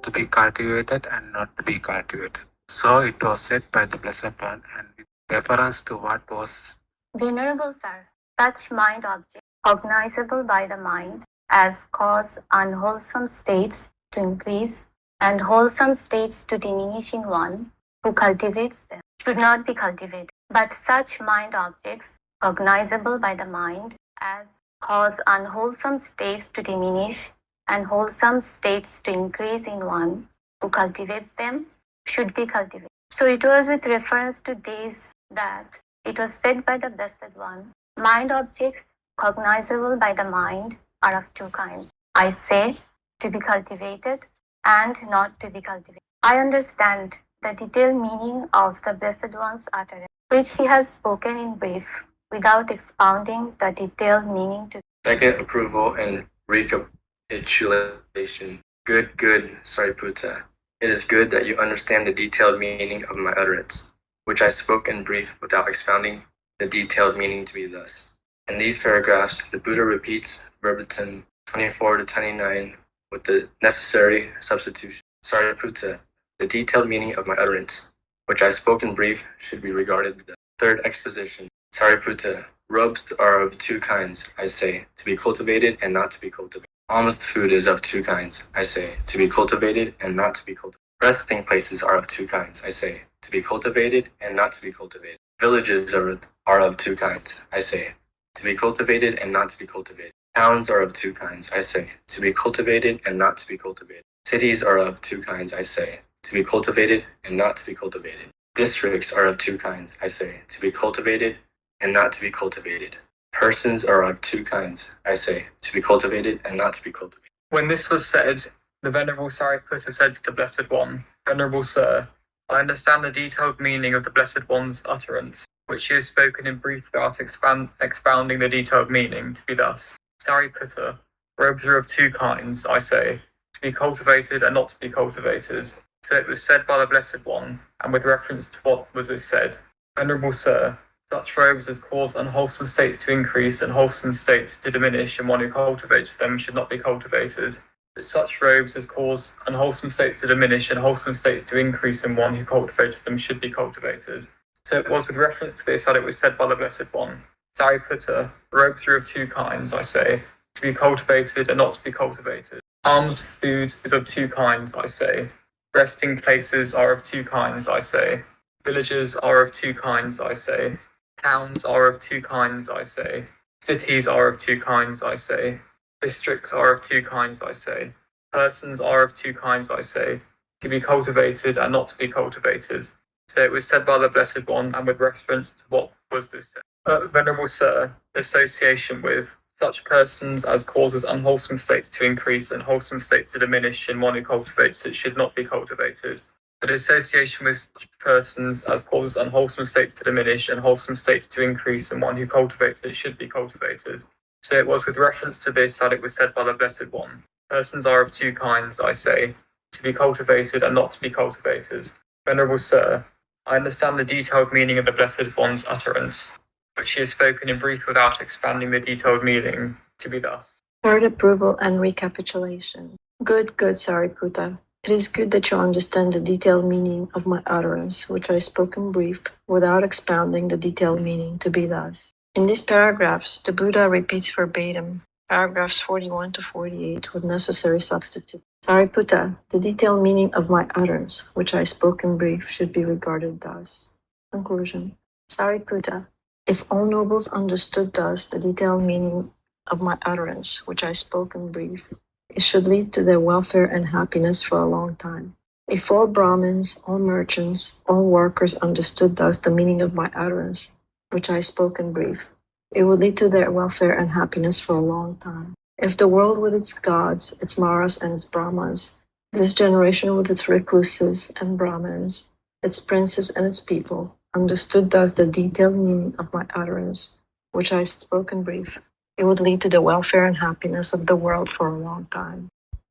to be cultivated and not to be cultivated. So it was said by the Blessed One, and with reference to what was Venerable Sir, such mind objects cognizable by the mind as cause unwholesome states to increase and wholesome states to diminish in one who cultivates them should not be cultivated. But such mind objects cognizable by the mind as cause unwholesome states to diminish and wholesome states to increase in one who cultivates them should be cultivated. So it was with reference to these that it was said by the Blessed One mind objects cognizable by the mind are of two kinds. I say to be cultivated and not to be cultivated. I understand the detailed meaning of the Blessed One's utterance, which he has spoken in brief without expounding the detailed meaning to Second approval and recapitulation. Good, good, Sariputta. It is good that you understand the detailed meaning of my utterance, which I spoke in brief without expounding the detailed meaning to be thus. In these paragraphs, the Buddha repeats verbatim 24 to 29 with the necessary substitution. Sariputta, the detailed meaning of my utterance, which I spoke in brief, should be regarded the third exposition. Sariputta, robes are of two kinds, I say, to be cultivated and not to be cultivated. Almost food is of two kinds, I say, to be cultivated and not to be cultivated. Resting places are of two kinds, I say, to be cultivated and not to be cultivated. Villages are, are of two kinds, I say, to be cultivated and not to be cultivated. Towns are of two kinds, I say, to be cultivated and not to be cultivated. Cities are of two kinds, I say, to be cultivated and not to be cultivated. Districts are of two kinds, I say, to be cultivated and not to be cultivated. Persons are of two kinds, I say, to be cultivated and not to be cultivated. When this was said, the Venerable Sariputta said to the Blessed One, Venerable Sir, I understand the detailed meaning of the Blessed One's utterance, which he has spoken in brief without expounding the detailed meaning to be thus. Sariputta, robes are of two kinds, I say, to be cultivated and not to be cultivated. So it was said by the Blessed One, and with reference to what was this said, Venerable Sir, such robes as cause unwholesome states to increase and wholesome states to diminish, and one who cultivates them should not be cultivated. But such robes as cause unwholesome states to diminish and wholesome states to increase, and one who cultivates them should be cultivated. So it was with reference to this that it was said by the Blessed One, Sariputta, robes are of two kinds, I say, to be cultivated and not to be cultivated. Alms food is of two kinds, I say. Resting places are of two kinds, I say. Villages are of two kinds, I say. Towns are of two kinds, I say. Cities are of two kinds, I say. Districts are of two kinds, I say. Persons are of two kinds, I say. To be cultivated and not to be cultivated. So it was said by the Blessed One, and with reference to what was this. Uh, Venerable Sir, association with such persons as causes unwholesome states to increase and wholesome states to diminish in one who cultivates it should not be cultivated. But association with such persons as causes unwholesome states to diminish and wholesome states to increase and one who cultivates it should be cultivated. So it was with reference to this that it was said by the Blessed One. Persons are of two kinds, I say, to be cultivated and not to be cultivated. Venerable Sir, I understand the detailed meaning of the Blessed One's utterance, which he has spoken in brief without expanding the detailed meaning to be thus. Third approval and recapitulation. Good, good, Sariputta. It is good that you understand the detailed meaning of my utterance, which I spoke in brief, without expounding the detailed meaning to be thus. In these paragraphs, the Buddha repeats verbatim paragraphs 41 to 48 with necessary substitute. Sariputta, the detailed meaning of my utterance, which I spoke in brief, should be regarded thus. Conclusion. Sariputta, if all nobles understood thus the detailed meaning of my utterance, which I spoke in brief, it should lead to their welfare and happiness for a long time. If all Brahmins, all merchants, all workers understood thus the meaning of my utterance, which I spoke in brief, it would lead to their welfare and happiness for a long time. If the world with its gods, its Maras and its Brahmas, this generation with its recluses and Brahmins, its princes and its people, understood thus the detailed meaning of my utterance, which I spoke in brief, it would lead to the welfare and happiness of the world for a long time.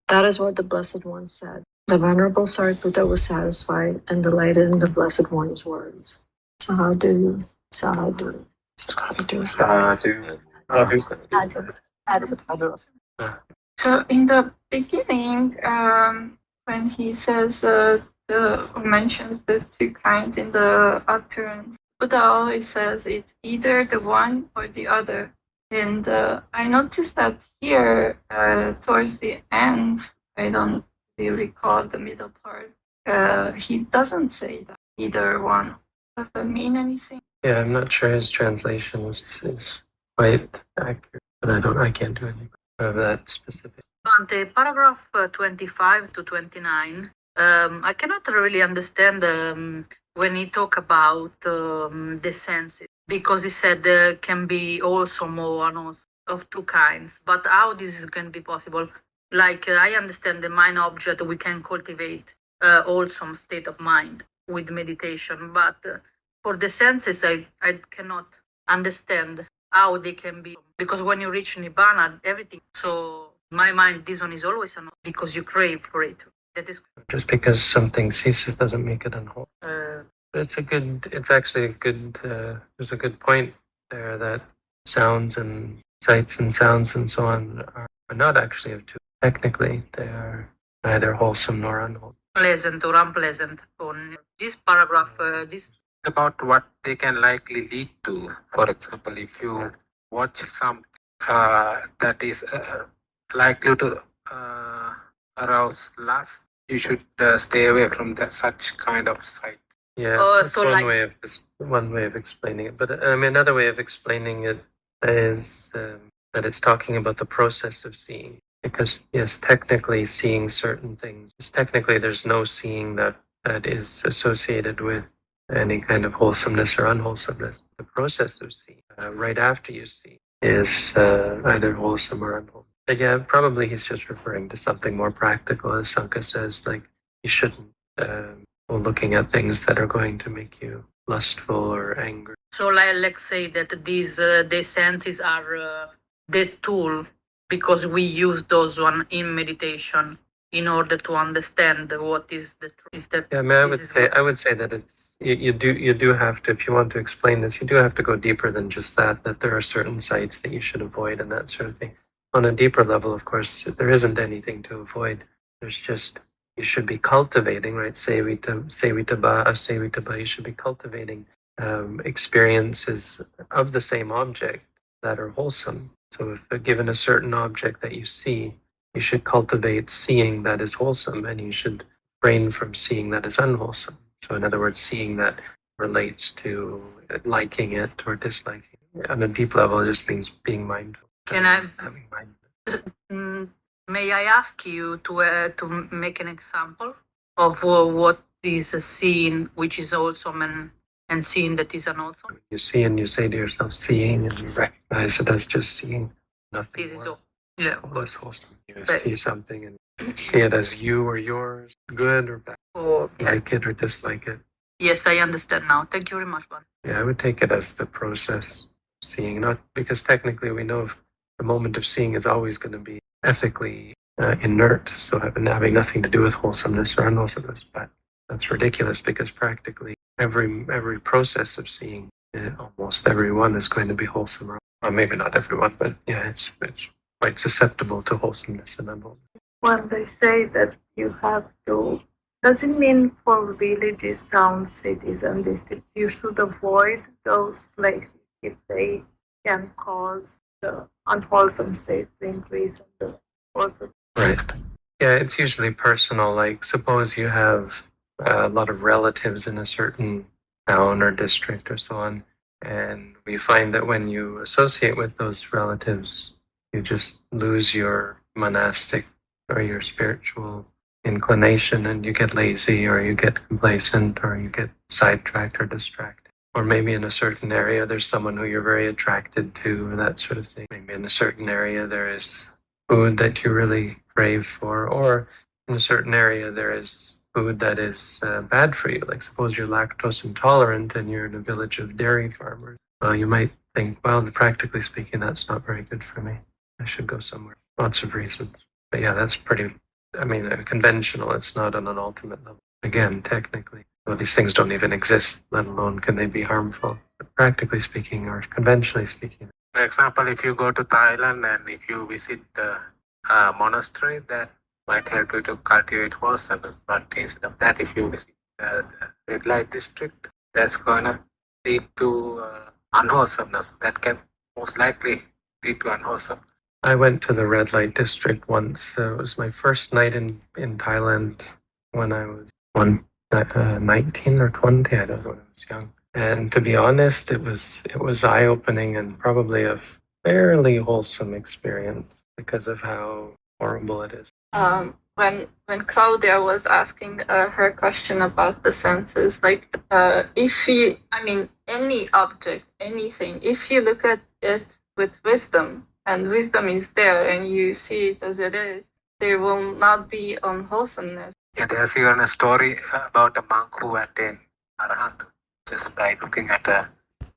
That is what the Blessed One said. The Venerable Sariputta was satisfied and delighted in the Blessed One's words. Sadhu, sadhu, sadhu, Sadhu. So in the beginning, um, when he says uh, the mentions the two kinds in the utterance, Buddha always says it's either the one or the other. And uh, I noticed that here, uh, towards the end, I don't really recall the middle part. Uh, he doesn't say that either one. Does that mean anything? Yeah, I'm not sure his translation is, is quite accurate, but I don't, I can't do anything of that specific. On the paragraph uh, 25 to 29, um, I cannot really understand um, when he talk about um, the senses because he said there can be also more of- of two kinds. But how this is going to be possible? Like uh, I understand the mind object, we can cultivate uh, wholesome state of mind with meditation, but uh, for the senses, I I cannot understand how they can be because when you reach nibbana, everything. So my mind, this one is always a no because you crave for it. That is Just because something ceases doesn't make it unwhole. uh, It's a good, it's actually a good, uh, there's a good point there that sounds and sights and sounds and so on are, are not actually of two. Technically, they are neither wholesome nor unwholesome. pleasant or unpleasant. On this paragraph, uh, this about what they can likely lead to. For example, if you watch something uh, that is uh, likely to uh, arouse lust, you should uh, stay away from that such kind of sight. Yeah, Oh, that's so one like- way of one way of explaining it. But I mean, another way of explaining it is um, that it's talking about the process of seeing. Because yes, technically, seeing certain things. Technically, there's no seeing that that is associated with any kind of wholesomeness or unwholesomeness. The process of seeing, uh, right after you see, is uh, either wholesome or unwholesome. But yeah, probably he's just referring to something more practical, as Sanka says, like you shouldn't um go looking at things that are going to make you lustful or angry. So like, let's say that these uh, the senses are uh, the tool because we use those one in meditation in order to understand what is the truth. That Yeah, I mean, I would say I would say that it's you, you do you do have to if you want to explain this, you do have to go deeper than just that. That there are certain sites that you should avoid and that sort of thing. On a deeper level, of course, there isn't anything to avoid. There's just you should be cultivating, right? Sevita, sevitaba, asevitaba. You should be cultivating um, experiences of the same object that are wholesome. So, if uh, given a certain object that you see, you should cultivate seeing that is wholesome, and you should refrain from seeing that is unwholesome. So, in other words, seeing that relates to liking it or disliking. it. On a deep level, it just means being mindful. Can I Having mind. May I ask you to uh, to make an example of uh, what is a scene which is wholesome and and scene that is unwholesome? You see and you say to yourself, seeing, and you recognize it as just seeing, nothing This is more. all. Yeah. less wholesome. You But- see something and see it as you or yours, good or bad, Or yeah. like it or dislike it. Yes, I understand now. Thank you very much, Bon. Yeah, I would take it as the process seeing, not because technically we know if the moment of seeing is always going to be ethically uh, inert, so having, nothing to do with wholesomeness or unwholesomeness. But that's ridiculous because practically every every process of seeing, uh, almost everyone is going to be wholesome. Or, well, maybe not everyone, but yeah, it's it's quite susceptible to wholesomeness and unwholesomeness. when they say that you have to does it mean for villages towns cities and districts you should avoid those places if they can cause the unwholesome state to increase and the wholesome Right. Yeah, it's usually personal. Like, suppose you have a lot of relatives in a certain town or district or so on, and we find that when you associate with those relatives, you just lose your monastic or your spiritual inclination and you get lazy or you get complacent or you get sidetracked or distracted. Or maybe in a certain area there's someone who you're very attracted to, that sort of thing. Maybe in a certain area there is food that you really crave for, or in a certain area there is food that is uh, bad for you. Like suppose you're lactose intolerant and you're in a village of dairy farmers. Well, you might think, well, practically speaking, that's not very good for me. I should go somewhere. Lots of reasons. But yeah, that's pretty, I mean, uh, conventional. It's not on an ultimate level. Again, technically, well, these things don't even exist, let alone can they be harmful. But practically speaking, or conventionally speaking, For example, if you go to Thailand and if you visit the uh, monastery, that might help you to cultivate wholesomeness. But instead of that, if you visit uh, the red light district, that's gonna lead to uh, unwholesomeness. That can most likely lead to unwholesome. I went to the red light district once. It was my first night in, in Thailand when I was one, uh, 19 or 20. I don't know when I was young. And to be honest, it was it was eye opening and probably a fairly wholesome experience because of how horrible it is. um, when when Claudia was asking uh, her question about the senses, like uh, if you, I mean, any object, anything, if you look at it with wisdom, and wisdom is there, and you see it as it is, there will not be unwholesomeness. Yeah, there's even a story about a monk who attained arahant just by looking at a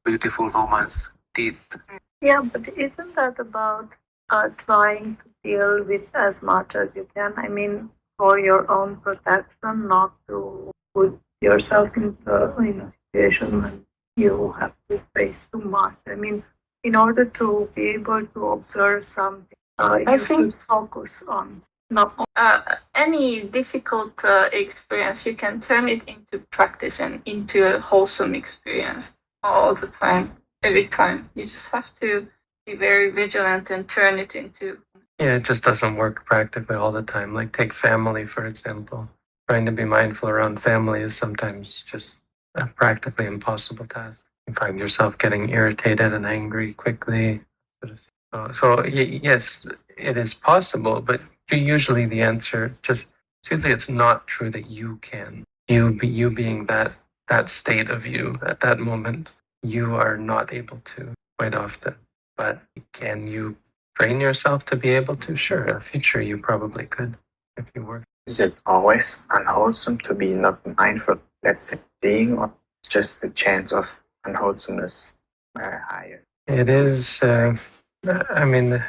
beautiful woman's teeth. Yeah, but isn't that about uh, trying to deal with as much as you can? I mean, for your own protection, not to put yourself into in a situation when you have to face too much. I mean, in order to be able to observe something, uh, you I think- should focus on not uh, any difficult uh, experience, you can turn it into practice and into a wholesome experience all the time, every time. You just have to be very vigilant and turn it into. Yeah, it just doesn't work practically all the time. Like take family for example. Trying to be mindful around family is sometimes just a practically impossible task. You find yourself getting irritated and angry quickly. So, so yes, it is possible, but usually the answer just usually it's not true that you can. You you being that that state of you at that moment, you are not able to quite often. But can you train yourself to be able to? Sure, in the future you probably could if you work. Is it always unwholesome to be not mindful, let's say, seeing, or just the chance of unwholesomeness are higher? It is, uh, I mean,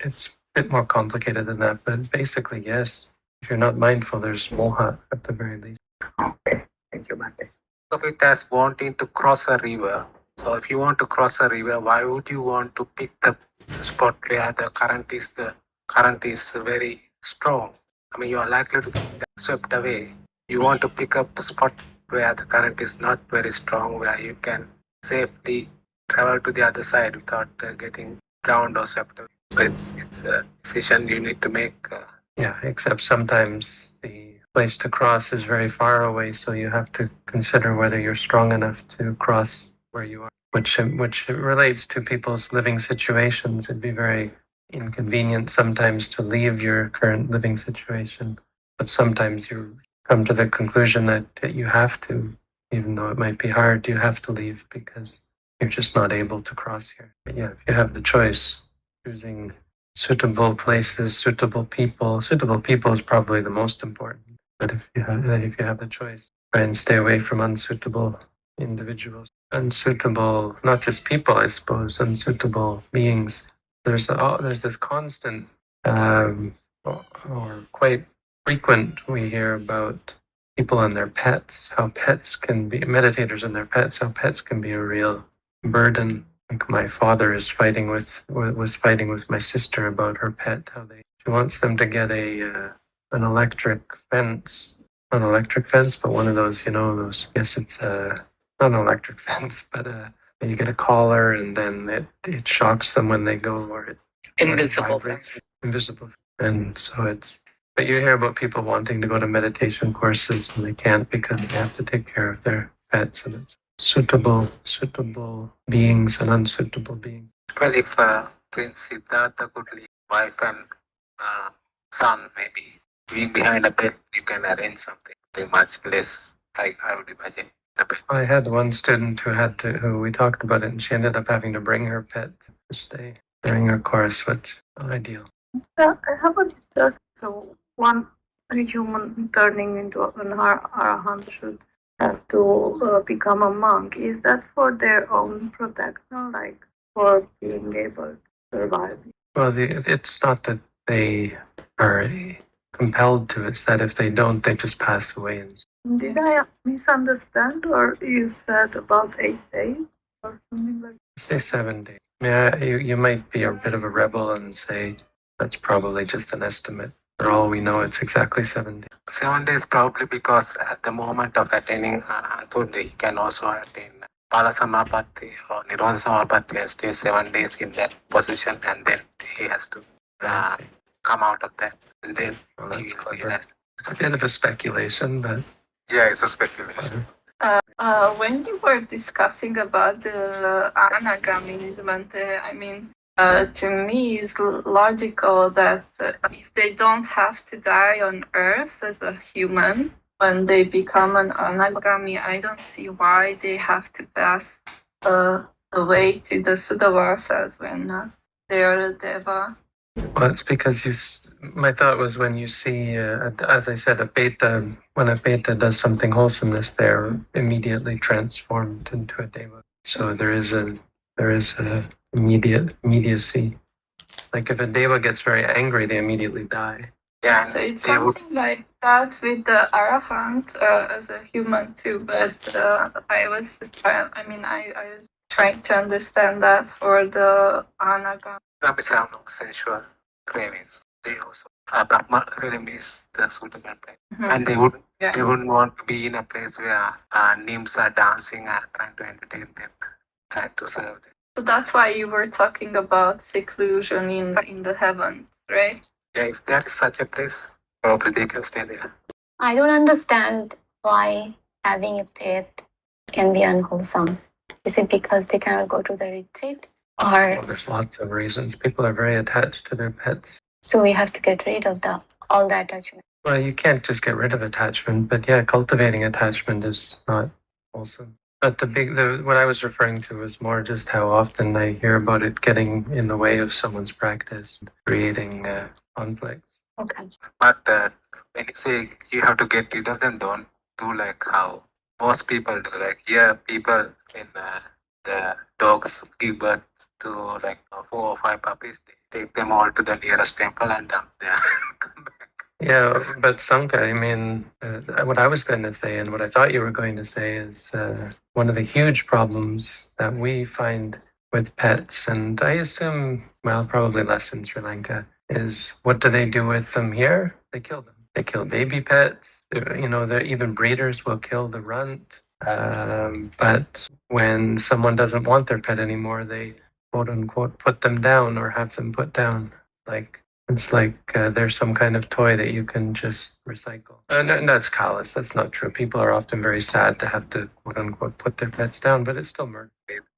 it's bit more complicated than that, but basically, yes. If you're not mindful, there's moha at the very least. Okay, thank you, Bhante. of it as wanting to cross a river. So if you want to cross a river, why would you want to pick the spot where the current is the current is very strong? I mean, you are likely to get swept away. You want to pick up a spot where the current is not very strong, where you can safely travel to the other side without uh, getting drowned or swept away. So it's it's a decision you need to make. Uh, Yeah, except sometimes the place to cross is very far away, so you have to consider whether you're strong enough to cross where you are, which which relates to people's living situations. It'd be very inconvenient sometimes to leave your current living situation, but sometimes you come to the conclusion that, that you have to, even though it might be hard, you have to leave because you're just not able to cross here. But yeah, if you have the choice, choosing suitable places, suitable people. Suitable people is probably the most important. But if you have if you have the choice, try and stay away from unsuitable individuals, unsuitable not just people, I suppose, unsuitable beings. There's a, there's this constant um, or quite frequent we hear about people and their pets, how pets can be meditators and their pets, how pets can be a real burden like my father is fighting with was fighting with my sister about her pet how they she wants them to get a uh, an electric fence an electric fence but one of those you know those yes it's uh not an electric fence but uh you get a collar and then it it shocks them when they go or it or it Invisible invisible. And so it's but you hear about people wanting to go to meditation courses and they can't because they have to take care of their pets and it's suitable suitable beings and unsuitable beings well, if uh, Prince Siddhartha could leave wife and uh, son, maybe being behind a bed, you can arrange something, something much less. I, I would imagine. I had one student who had to who we talked about it and she ended up having to bring her pet to stay during her course which ideal Yeah, I have a discussion. So one human turning into an ar- arahant should have to uh, become a monk. Is that for their own protection, like for being able to survive? well the, it's not that they are compelled to it's that if they don't they just pass away and Did I misunderstand, or you said about eight days or something like? That? say seven days yeah you, you might be a bit of a rebel and say that's probably just an estimate for all we know it's exactly seven days Seven days probably because at the moment of attaining Arahanthood, he can also attain Phalasamapatti or Nirvana Samapatti and stay seven days in that position and then he has to uh, come out of that and then Well, he that's will clever. realize. a bit of a speculation but Yeah, it's a speculation. Uh, uh, when you were discussing about the anagamism, and uh, I mean, uh, to me, it's logical that uh, if they don't have to die on Earth as a human, when they become an anagami, I don't see why they have to pass uh, away to the Suddhavasas when they are a deva. Well, it's because you. My thought was when you see, uh, as I said, a peta. When a peta does something wholesomeness, they're immediately transformed into a deva. So there is a there is a immediate immediacy. Like if a deva gets very angry, they immediately die. Yeah, So it's they would something like that with the Arahant uh, as a human too, but uh, I was just trying, I mean, I, I was trying to understand that for the Anagam. not have no sensual cravings. They also uh, Brahma really miss the suitable place. Mhm. And they would Yeah. they wouldn't want to be in a place where uh, nymphs are dancing and trying to entertain them, trying to serve them. So that's why you were talking about seclusion in in the heavens, right? Yeah, if there is such a place, oh, probably they can stay there. I don't understand why having a pet can be unwholesome. Is it because they cannot go to the retreat? Or Well, there's lots of reasons. People are very attached to their pets. so we have to get rid of the all the attachment? Well, you can't just get rid of attachment, but yeah, cultivating attachment is not wholesome. But the big, the what I was referring to was more just how often I hear about it getting in the way of someone's practice, creating uh, conflicts. Okay. But uh, when you say you have to get rid of them, don't do like how most people do. Like yeah, people in uh, the dogs give birth to like four or five puppies. They take them all to the nearest temple and dump them. Yeah, but Sanka, I mean, uh, what I was going to say and what I thought you were going to say is uh, one of the huge problems that we find with pets, and I assume, well, probably less in Sri Lanka, is what do they do with them here? They kill them. They kill baby pets. You know, even breeders will kill the runt. Um, but when someone doesn't want their pet anymore, they quote unquote put them down or have them put down. Like it's like uh, there's some kind of toy that you can just recycle. And, and that's callous. That's not true. People are often very sad to have to quote unquote put their pets down, but it's still murder.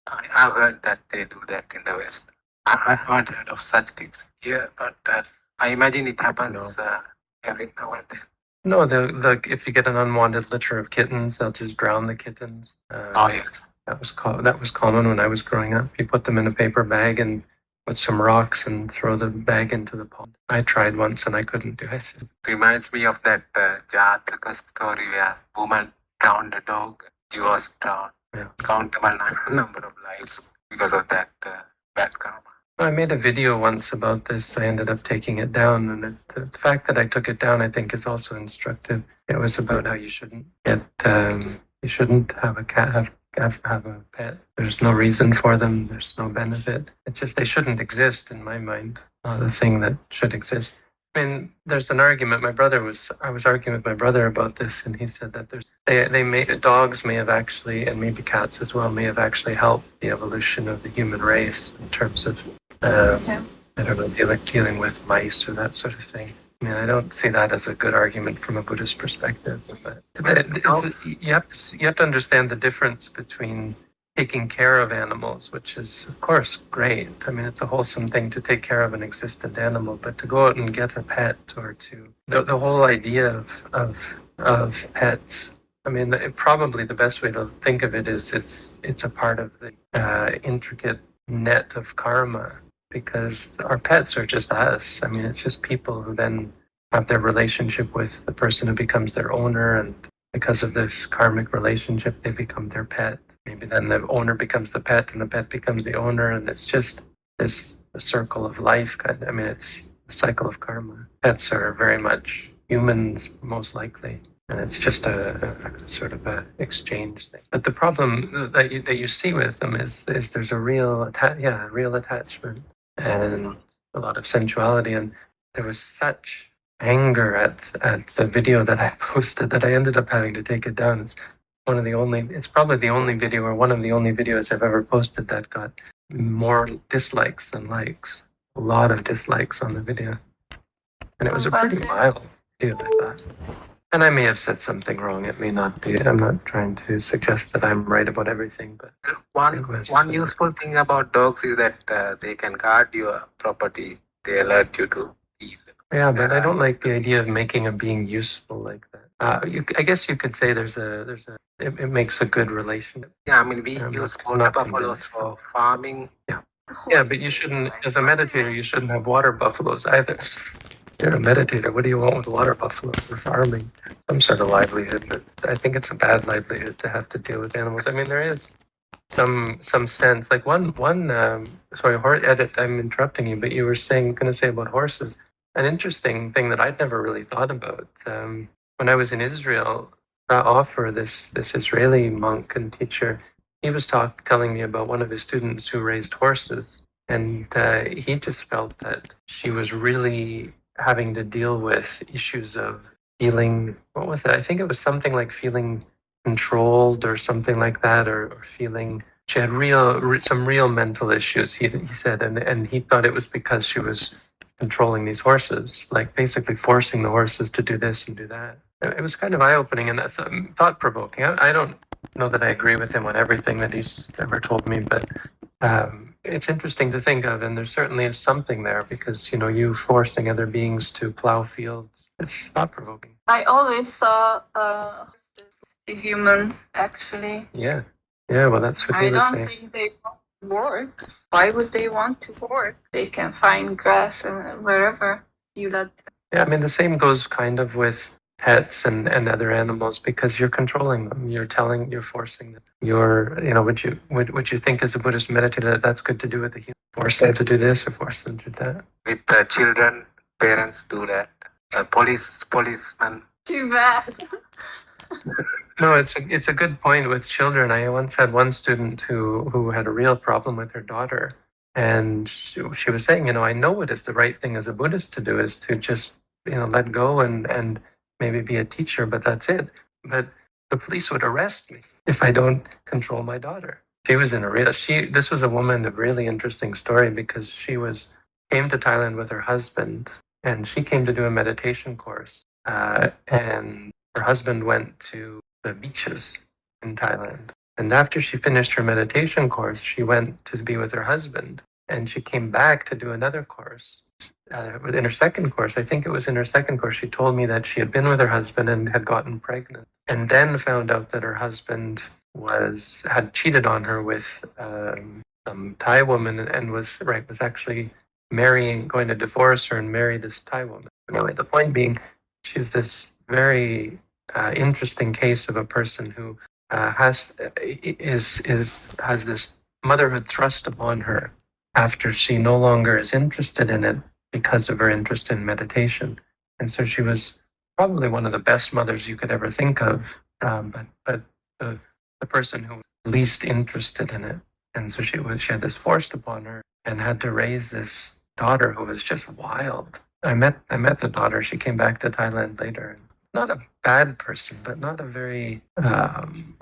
I, I've heard that they do that in the West. I, haven't heard of such things here, but uh, I imagine it happens uh, every now and then. No, the the if you get an unwanted litter of kittens, they'll just drown the kittens. Uh, Oh yes. That was that was common when I was growing up. You put them in a paper bag and with some rocks and throw the bag into the pond. I tried once and I couldn't do it. Reminds me of that uh, Jataka story where woman drowned a dog. He was drowned. Yeah. Countable number of lives because of that uh, bad karma. I made a video once about this. I ended up taking it down, and it, the fact that I took it down, I think, is also instructive. It was about how you shouldn't get, um, you shouldn't have a cat, have, have have a pet. There's no reason for them. There's no benefit. It's just they shouldn't exist in my mind. Not a thing that should exist. I mean, there's an argument. My brother was. I was arguing with my brother about this, and he said that there's they they may dogs may have actually, and maybe cats as well, may have actually helped the evolution of the human race in terms of um, Yeah. I don't know, dealing, dealing with mice or that sort of thing. I mean, I don't see that as a good argument from a Buddhist perspective. But you, have to, you have to understand the difference between taking care of animals, which is, of course, great. I mean, it's a wholesome thing to take care of an existent animal, but to go out and get a pet or to the, the whole idea of, of, of pets. I mean, it, probably the best way to think of it is it's it's a part of the uh, intricate net of karma because our pets are just us. I mean, it's just people who then have their relationship with the person who becomes their owner, and because of this karmic relationship, they become their pet. Maybe then the owner becomes the pet, and the pet becomes the owner, and it's just this circle of life. Kind of, I mean, it's a cycle of karma. Pets are very much humans, most likely. And it's just a, a sort of a exchange thing. But the problem that you, that you see with them is, is there's a real atta- yeah, real attachment and a lot of sensuality. And there was such anger at, at the video that I posted that I ended up having to take it down. It's one of the only, it's probably the only video or one of the only videos I've ever posted that got more dislikes than likes. A lot of dislikes on the video. And it was oh, a pretty mild video, I thought. And I may have said something wrong. It may not be. I'm not trying to suggest that I'm right about everything, but One one useful thing about dogs is that uh, they can guard your property. They alert you to thieves. Yeah, but I don't like the idea of making a being useful like that. Uh, you, I guess you could say there's a there's a it, it makes a good relationship. Yeah, I mean we I'm use not- water not buffaloes for farming. Yeah, yeah, but you shouldn't. As a meditator, you shouldn't have water buffaloes either. You're a meditator. What do you want with water buffaloes for farming? Some sort of livelihood. But I think it's a bad livelihood to have to deal with animals. I mean, there is some some sense. Like one one. Um, sorry, hor- edit. I'm interrupting you, but you were saying going to say about horses. An interesting thing that I'd never really thought about. Um, when I was in Israel, uh, Ofer this this Israeli monk and teacher, he was talk telling me about one of his students who raised horses, and uh, he just felt that she was really having to deal with issues of feeling. What was it? I think it was something like feeling controlled or something like that, or, or feeling she had real re, some real mental issues. He he said, and and he thought it was because she was controlling these horses, like basically forcing the horses to do this and do that. It it was kind of eye opening and thought provoking. I, I don't know that I agree with him on everything that he's ever told me, but um, it's interesting to think of, and there certainly is something there because you know you forcing other beings to plow fields. It's thought provoking. I always saw uh, humans, actually. Yeah. Yeah, well, that's what I he was don't think they want to work. Why would they want to work? They can find grass and wherever you let them. Yeah, I mean, the same goes kind of with pets and, and other animals because you're controlling them. You're telling, you're forcing them. You're, you know, would you would, would you think as a Buddhist meditator that that's good to do with the human? Force them to do this or force them to do that? With the children, parents do that. Uh, police, policemen. Too bad. No, it's a, it's a good point with children. I once had one student who, who had a real problem with her daughter. And she, she was saying, you know, I know it is the right thing as a Buddhist to do is to just, you know, let go and, and maybe be a teacher, but that's it. But the police would arrest me if I don't control my daughter. She was in a real, she, this was a woman of really interesting story because she was, came to Thailand with her husband and she came to do a meditation course. Uh, and her husband went to the beaches in Thailand. And after she finished her meditation course, she went to be with her husband. And she came back to do another course. Uh, in her second course, I think it was in her second course, she told me that she had been with her husband and had gotten pregnant. And then found out that her husband was had cheated on her with um, some Thai woman and was right was actually marrying, going to divorce her and marry this Thai woman. Anyway, the point being, she's this very uh, interesting case of a person who uh, has is is has this motherhood thrust upon her after she no longer is interested in it because of her interest in meditation, and so she was probably one of the best mothers you could ever think of, um, but but the the person who was least interested in it, and so she was she had this forced upon her and had to raise this daughter who was just wild. I met I met the daughter. She came back to Thailand later. Not a bad person, but not a very um,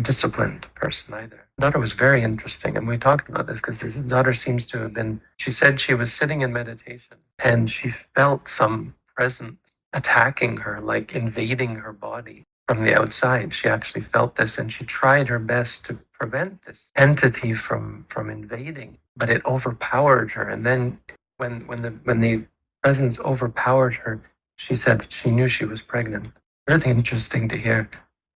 disciplined person either. Daughter was very interesting, and we talked about this because his daughter seems to have been. She said she was sitting in meditation and she felt some presence attacking her, like invading her body from the outside. She actually felt this, and she tried her best to prevent this entity from from invading, but it overpowered her. And then when when the when the presence overpowered her, she said she knew she was pregnant. Really interesting to hear.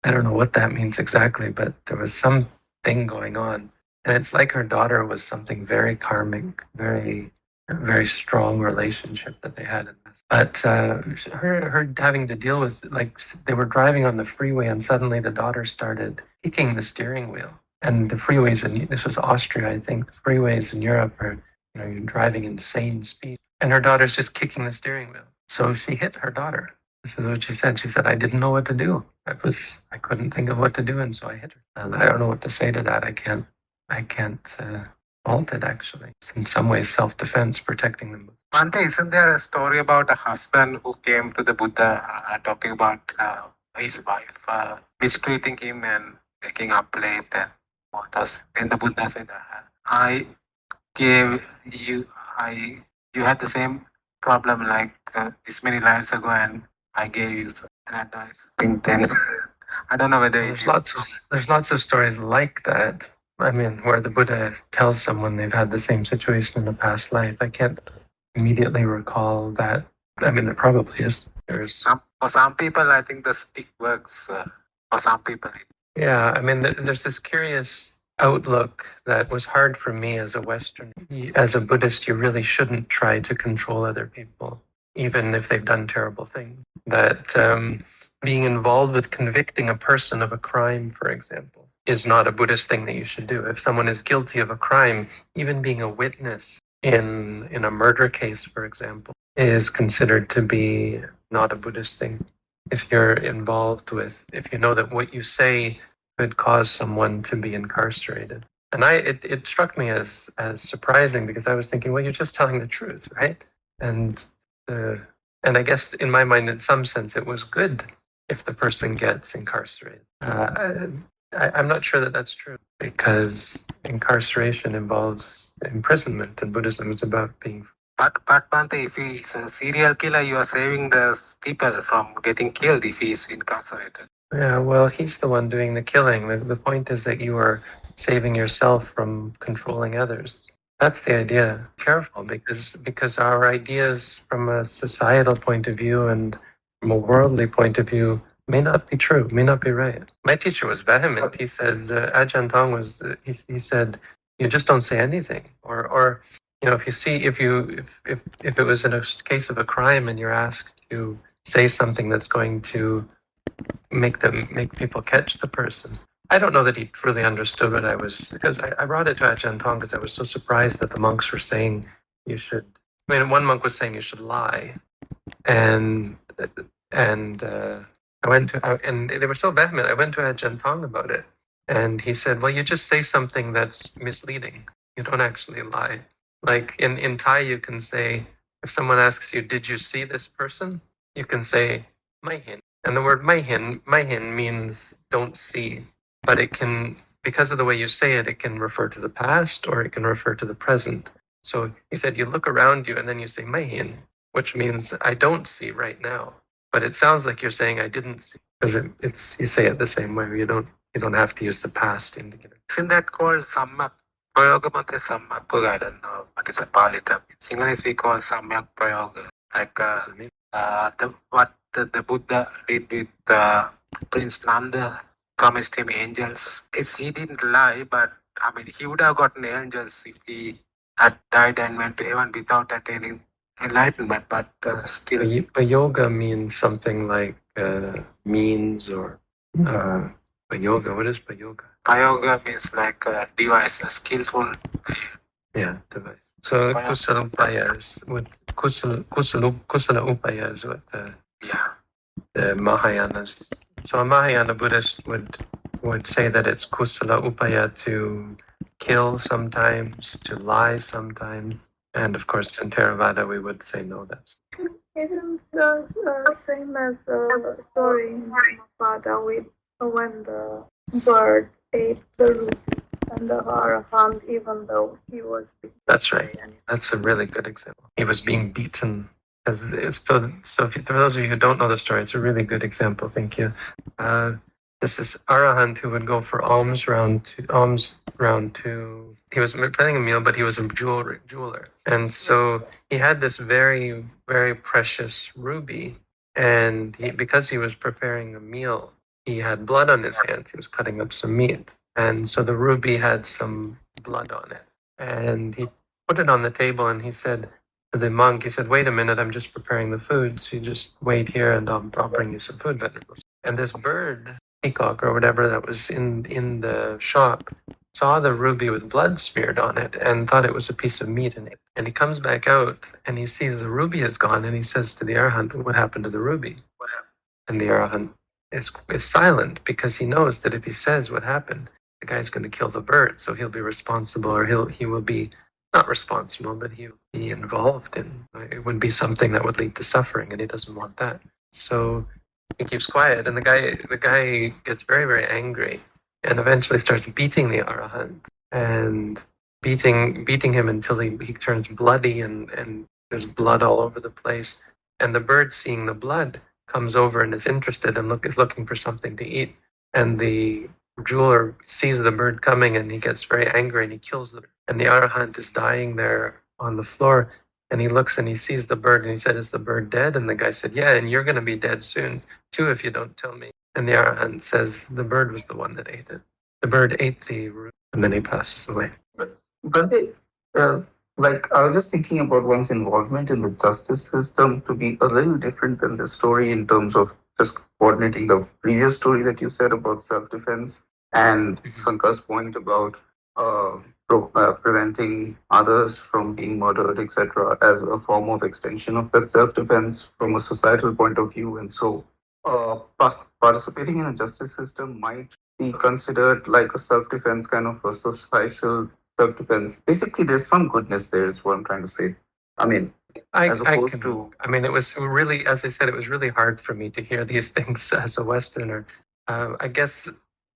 I don't know what that means exactly, but there was something going on. And it's like her daughter was something very karmic, very, very strong relationship that they had. But uh, her, her having to deal with, like, they were driving on the freeway and suddenly the daughter started kicking the steering wheel. And the freeways, in this was Austria, I think, the freeways in Europe are, you know, you're driving insane speed. And her daughter's just kicking the steering wheel. So she hit her daughter. This is what she said. She said, I didn't know what to do. I was, I couldn't think of what to do, and so I hit her. And I don't know what to say to that. I can't, I can't uh, fault it actually. It's in some ways self-defense, protecting them. Bhante, isn't there a story about a husband who came to the Buddha uh, talking about uh, his wife uh, mistreating him and taking up late and else? And the Buddha said, uh, I gave you, I, you had the same problem like uh, this many lives ago and I gave you some advice. I think then, I don't know whether There's lots of there's lots of stories like that. I mean, where the Buddha tells someone they've had the same situation in a past life. I can't immediately recall that. I mean, there probably is. There's some, for some people, I think the stick works. Uh, for some people, Yeah, I mean, th- there's this curious outlook that was hard for me as a Western. As a Buddhist, you really shouldn't try to control other people, even if they've done terrible things. That um, being involved with convicting a person of a crime, for example, is not a Buddhist thing that you should do. If someone is guilty of a crime, even being a witness in in a murder case, for example, is considered to be not a Buddhist thing if you're involved with if you know that what you say could cause someone to be incarcerated and i it, it struck me as as surprising because i was thinking well you're just telling the truth right and uh, and i guess in my mind in some sense it was good if the person gets incarcerated uh, I, i'm not sure that that's true because incarceration involves imprisonment and buddhism is about being But, but Bhante, if he's a serial killer, you are saving the people from getting killed if he's incarcerated. Yeah, well, he's the one doing the killing. The, the point is that you are saving yourself from controlling others. That's the idea. Careful, because because our ideas from a societal point of view and from a worldly point of view may not be true, may not be right. My teacher was vehement. He said, uh, Ajahn Tong was, uh, he, he said, you just don't say anything. Or, or you know, if you see, if you, if, if, if it was in a case of a crime and you're asked to say something that's going to make them, make people catch the person. I don't know that he truly understood what I was, because I, I brought it to Ajahn Tong because I was so surprised that the monks were saying you should, I mean, one monk was saying you should lie. And, and, uh, I went to, I, and they were so vehement. I went to Ajahn Tong about it, and he said, "Well, you just say something that's misleading. You don't actually lie. Like in in Thai, you can say if someone asks you, "Did you see this person?" You can say "maihin," and the word "maihin" "maihin" means don't see, but it can because of the way you say it, it can refer to the past or it can refer to the present. So he said, you look around you and then you say "maihin," which means I don't see right now but it sounds like you're saying I didn't see because it, it's you say it the same way. You don't you don't have to use the past indicator. Isn't that called sammak? Prayogamate sammak. I don't know what is a Pali term. In Sinhalese we call samyak prayoga. Like uh, uh, the, what the, the Buddha did with uh, Prince Nanda, promised him angels. It's, he didn't lie, but I mean, he would have gotten angels if he had died and went to heaven without attaining enlightenment, but uh, still. A, a yoga means something like uh, means or uh, a yoga. What is a yoga? Payoga means like a device, a skillful. Yeah, device. So Paya- kusala upayas is what kusala kusala kusala upaya is what the Yeah. the Mahayanas. So a Mahayana Buddhist would would say that it's kusala upaya to kill sometimes, to lie sometimes, and of course in Theravada we would say no. That's Isn't the uh, same as the story in Mahabharata with when the bird ate the root and the Arahant, even though he was that's right. That's a really good example. He was being beaten. So, so for those of you who don't know the story, it's a really good example. Thank you. Uh, this is Arahant who would go for alms round two, alms round two. He was planning a meal, but he was a jeweler, jeweler, and so he had this very, very precious ruby. And he, because he was preparing a meal, he had blood on his hands. He was cutting up some meat, and so the ruby had some blood on it. And he put it on the table, and he said to the monk, he said, "Wait a minute, I'm just preparing the food. So you just wait here, and I'll, I'll bring you some food vegetables." And this bird, peacock or whatever that was in in the shop, saw the ruby with blood smeared on it and thought it was a piece of meat in it. And he comes back out and he sees the ruby is gone, and he says to the arahant, "What happened to the ruby?" And the arahant is, is silent because he knows that if he says what happened, the guy's going to kill the bird, so he'll be responsible, or he'll he will be not responsible, but he'll be involved in. Uh, it would be something that would lead to suffering, and he doesn't want that. So he keeps quiet, and the guy the guy gets very very angry, and eventually starts beating the arahant and beating beating him until he, he turns bloody and and there's blood all over the place. And the bird, seeing the blood, comes over and is interested and look is looking for something to eat. And the jeweler sees the bird coming and he gets very angry and he kills the bird. and the arahant is dying there on the floor and he looks and he sees the bird and he said is the bird dead? And the guy said yeah and you're going to be dead soon too if you don't tell me. And the arahant says the bird was the one that ate it. The bird ate the root. And then he passes away. But they, uh, like, I was just thinking about one's involvement in the justice system to be a little different than the story in terms of just coordinating the previous story that you said about self-defense and Sankar's point about uh, pro- uh, preventing others from being murdered, etc., as a form of extension of that self-defense from a societal point of view. And so, uh, participating in a justice system might be considered like a self-defense kind of a societal self-defense. Basically, there's some goodness there, is what I'm trying to say. I mean, I, as I can, to I mean, it was really, as I said, it was really hard for me to hear these things as a Westerner. Uh, I guess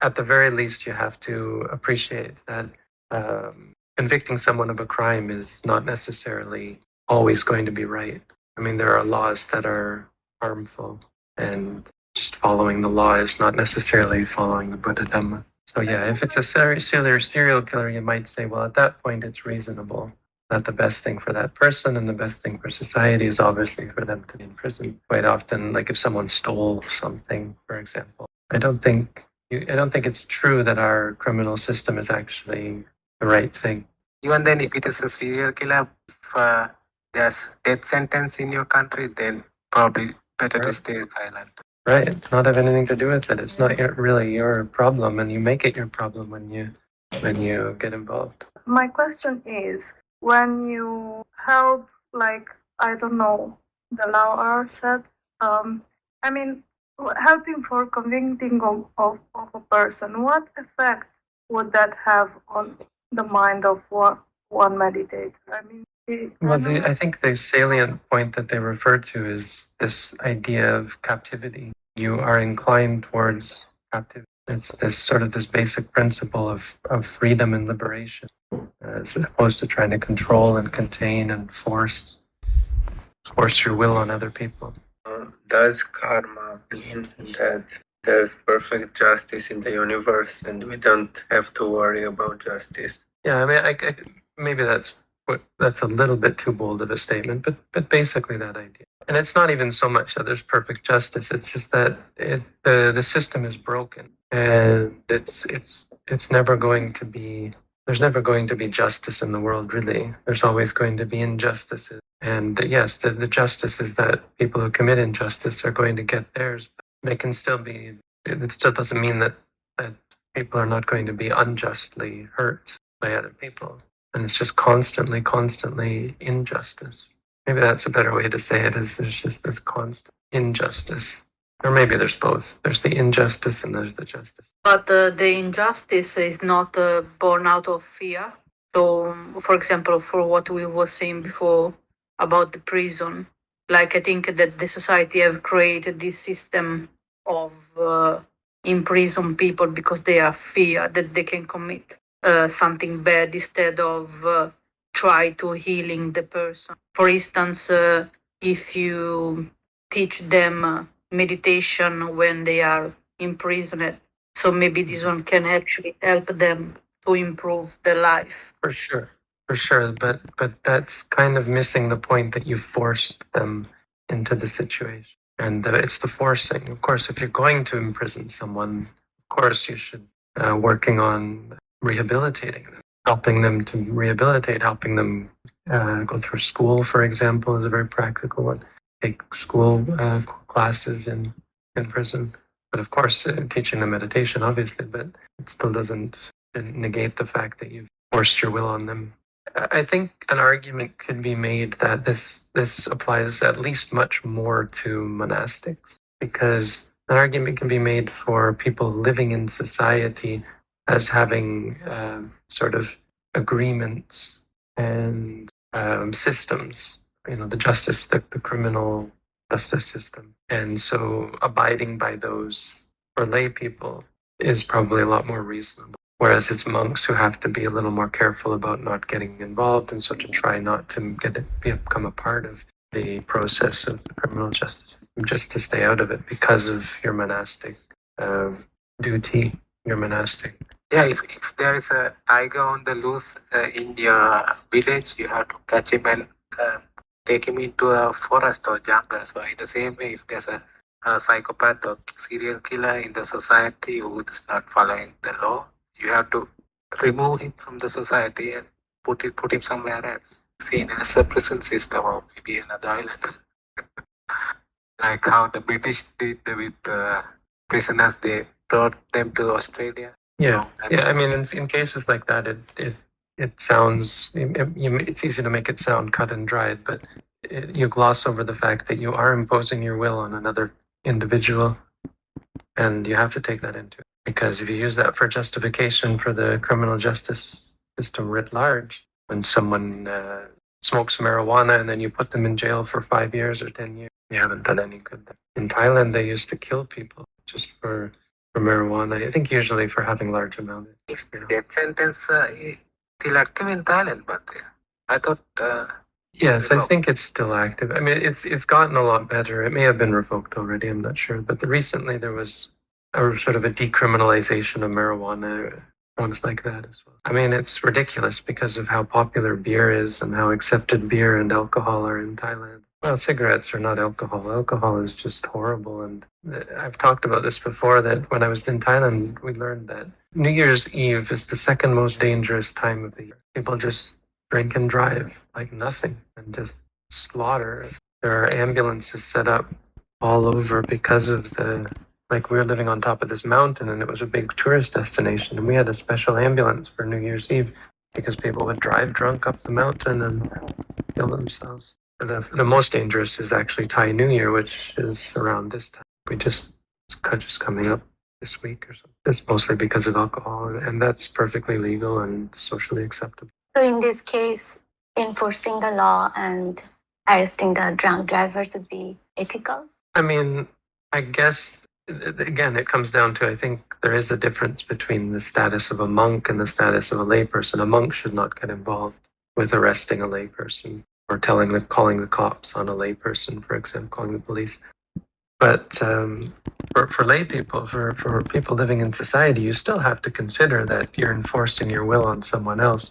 at the very least, you have to appreciate that um, convicting someone of a crime is not necessarily always going to be right. I mean, there are laws that are harmful, and just following the law is not necessarily following the Buddha Dhamma. So yeah, if it's a serial serial killer, you might say, well, at that point, it's reasonable. That the best thing for that person and the best thing for society is obviously for them to be in prison. Quite often, like if someone stole something, for example, I don't think you, I don't think it's true that our criminal system is actually the right thing. Even then, if it is a serial killer, if uh, there's death sentence in your country, then probably better to stay silent. Right. It's not have anything to do with it. It's not your, really your problem, and you make it your problem when you when you get involved. My question is when you help, like, I don't know, the law are said, um, I mean, helping for convicting of, of, of a person, what effect would that have on the mind of one, one meditator? I mean, it- Well, the. I think the salient point that they refer to is this idea of captivity. You are inclined towards captivity. It's this sort of this basic principle of, of freedom and liberation, as opposed to trying to control and contain and force force your will on other people. Uh, does karma mean that there's perfect justice in the universe and we don't have to worry about justice? Yeah, I mean, I, I, maybe that's that's a little bit too bold of a statement, but but basically that idea. And it's not even so much that there's perfect justice; it's just that it, the the system is broken, and it's it's it's never going to be. There's never going to be justice in the world, really. There's always going to be injustices. And yes, the, the justice is that people who commit injustice are going to get theirs. But they can still be. It still doesn't mean that that people are not going to be unjustly hurt by other people. And it's just constantly, constantly injustice. Maybe that's a better way to say it is there's just this constant injustice. Or maybe there's both. There's the injustice and there's the justice. But uh, the injustice is not uh, born out of fear. So, for example, for what we were saying before about the prison, like I think that the society have created this system of uh, imprison people because they are fear that they can commit uh, something bad instead of uh, try to healing the person. For instance, uh, if you teach them uh, meditation when they are imprisoned, so maybe this one can actually help them to improve their life. For sure. For sure. But but that's kind of missing the point that you forced them into the situation. And uh, it's the forcing. Of course, if you're going to imprison someone, of course you should uh, working on rehabilitating them, helping them to rehabilitate, helping them uh, go through school, for example, is a very practical one. Take school uh, classes in in prison. But of course, uh, teaching them meditation, obviously, but it still doesn't negate the fact that you've forced your will on them. I I think an argument could be made that this this applies at least much more to monastics because an argument can be made for people living in society as having uh, sort of agreements and um, systems. You know, the justice, the, the criminal justice system, and so abiding by those for lay people is probably a lot more reasonable. Whereas it's monks who have to be a little more careful about not getting involved and so to try not to get become a part of the process of the criminal justice system, just to stay out of it because of your monastic uh, duty, your monastic. Yeah, if, if there is a tiger on the loose uh, in your village, you have to catch him and uh, take him into a forest or jungle. So in the same way, if there's a, a psychopath or serial killer in the society who is not following the law, you have to remove him from the society and put it put him somewhere else. Seen as a prison system or maybe another island. like how the British did with uh, prisoners, they brought them to Australia. Yeah, yeah. I mean, in, in cases like that, it it it sounds it, it's easy to make it sound cut and dried, but it, you gloss over the fact that you are imposing your will on another individual, and you have to take that into it. Because if you use that for justification for the criminal justice system writ large, when someone uh, smokes marijuana and then you put them in jail for five years or ten years, you haven't done any good. There. In Thailand, they used to kill people just for for marijuana. I think usually for having large amounts. Is the death sentence uh, still active in Thailand? But I thought uh, Yes, I think it's still active. I mean, it's it's gotten a lot better. It may have been revoked already. I'm not sure, but the, recently there was a sort of a decriminalization of marijuana drugs like that as well. I mean, it's ridiculous because of how popular beer is and how accepted beer and alcohol are in Thailand. Well, cigarettes are not alcohol. Alcohol is just horrible. And I've talked about this before that when I was in Thailand, we learned that New Year's Eve is the second most dangerous time of the year. People just drink and drive like nothing and just slaughter. There are ambulances set up all over because of the like we were living on top of this mountain and it was a big tourist destination and we had a special ambulance for New Year's Eve because people would drive drunk up the mountain and kill themselves. The, the most dangerous is actually Thai New Year, which is around this time. We just it's just coming up this week or something. It's mostly because of alcohol, and that's perfectly legal and socially acceptable. So in this case, enforcing the law and arresting the drunk drivers would be ethical? I mean, I guess again, it comes down to I think there is a difference between the status of a monk and the status of a layperson. A monk should not get involved with arresting a layperson or telling the calling the cops on a layperson, for example, calling the police. But um, for, for lay people, for, for people living in society, you still have to consider that you're enforcing your will on someone else.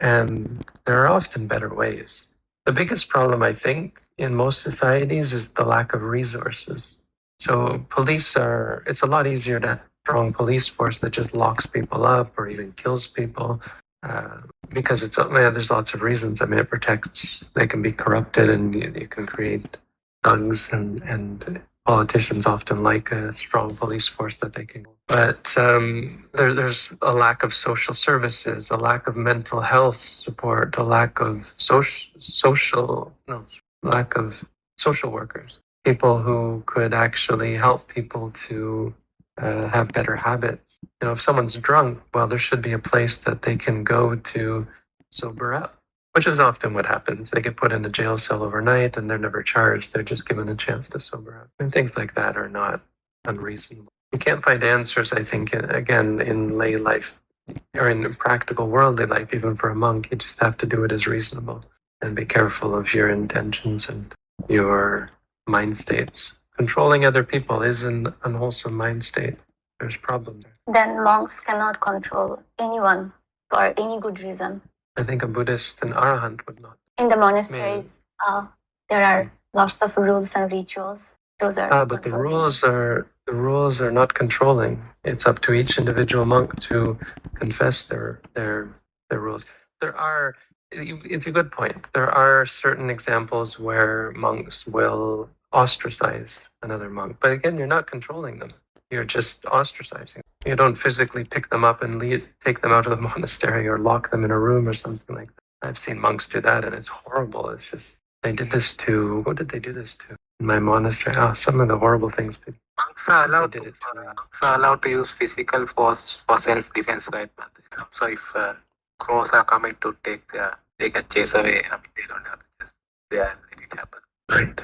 And there are often better ways. The biggest problem, I think, in most societies is the lack of resources. So police are, it's a lot easier to have a strong police force that just locks people up or even kills people. Uh, because it's, yeah, there's lots of reasons. I mean, it protects, they can be corrupted and you, you can create thugs and, and politicians often like a strong police force that they can. But um, there, there's a lack of social services, a lack of mental health support, a lack of social, social, no, lack of social workers, people who could actually help people to uh, have better habits. You know, if someone's drunk, well, there should be a place that they can go to sober up which is often what happens. They get put in a jail cell overnight and they're never charged. They're just given a chance to sober up. And things like that are not unreasonable. You can't find answers, I think, again, in lay life or in practical worldly life, even for a monk. You just have to do it as reasonable and be careful of your intentions and your mind states. Controlling other people is an unwholesome mind state. There's problems. Then monks cannot control anyone for any good reason. I think a Buddhist, an arahant, would not. In the monasteries, uh, there are lots of rules and rituals. Those are Ah, but the rules are the rules are not controlling. It's up to each individual monk to confess their their their rules. There are it's a good point. There are certain examples where monks will ostracize another monk, but again, you're not controlling them. You're just ostracizing. You don't physically pick them up and lead, take them out of the monastery or lock them in a room or something like that. I've seen monks do that, and it's horrible. It's just they did this to what did they do this to? In my monastery. Ah, some of the horrible things people. Monks are allowed to, uh, monks are allowed to use physical force for self-defense, right? But, so if uh, crows are coming to take their, they can chase away. I mean, they don't have to just they are let it happen. Right.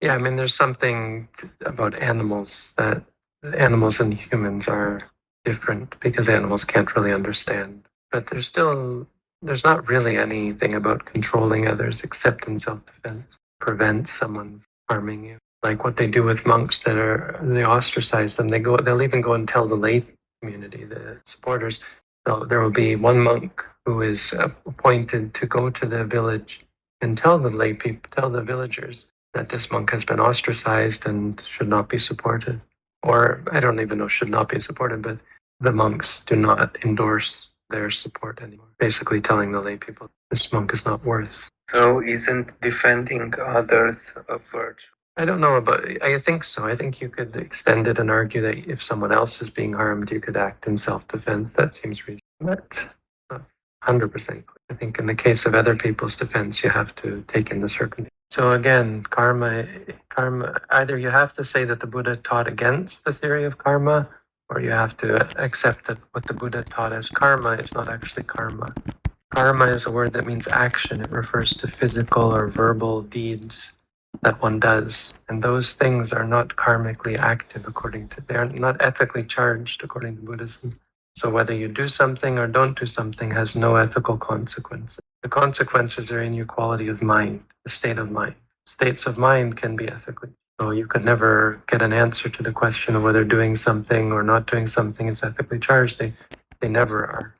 Yeah, I mean, there's something about animals that animals and humans are different because animals can't really understand. But there's still there's not really anything about controlling others except in self-defense. Prevent someone harming you. Like what they do with monks that are they ostracize them. They go they'll even go and tell the lay community, the supporters. So there will be one monk who is appointed to go to the village and tell the lay people, tell the villagers that this monk has been ostracized and should not be supported or I don't even know should not be supported, but the monks do not endorse their support anymore. Basically telling the lay people this monk is not worth. So isn't defending others a virtue? I don't know about I think so. I think you could extend it and argue that if someone else is being harmed, you could act in self defense. That seems reasonable. But not hundred percent. clear. I think in the case of other people's defense you have to take in the circumstances. So again, karma, karma. Either you have to say that the Buddha taught against the theory of karma, or you have to accept that what the Buddha taught as karma is not actually karma. Karma is a word that means action. It refers to physical or verbal deeds that one does, and those things are not karmically active according to. They are not ethically charged according to Buddhism. So whether you do something or don't do something has no ethical consequences. The consequences are in your quality of mind, the state of mind. States of mind can be ethically. So you could never get an answer to the question of whether doing something or not doing something is ethically charged. They They never are.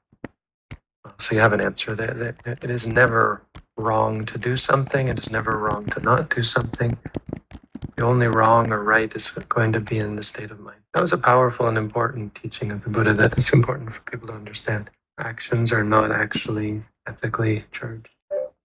So you have an answer. That It is never wrong to do something. It is never wrong to not do something. The only wrong or right is going to be in the state of mind. That was a powerful and important teaching of the Buddha that is important for people to understand. Actions are not actually ethically charged.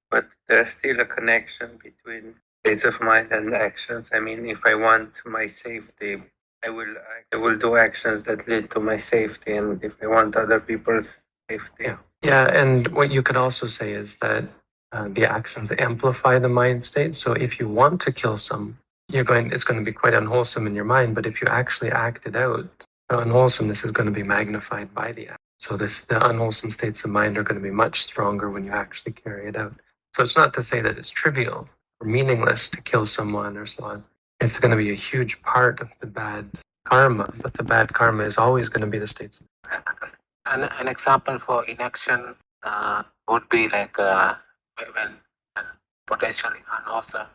But there's still a connection between states of mind and actions. I mean, if I want my safety, I will I will do actions that lead to my safety, and if I want other people's safety, Yeah, and what you could also say is that uh, the actions amplify the mind state. So if you want to kill some, you're going. It's going to be quite unwholesome in your mind. But if you actually act it out, the unwholesomeness is going to be magnified by the act. So this the unwholesome states of mind are going to be much stronger when you actually carry it out. So it's not to say that it's trivial or meaningless to kill someone or so on. It's going to be a huge part of the bad karma, but the bad karma is always going to be the states. An, an example for inaction uh, would be like uh, when potentially unwholesome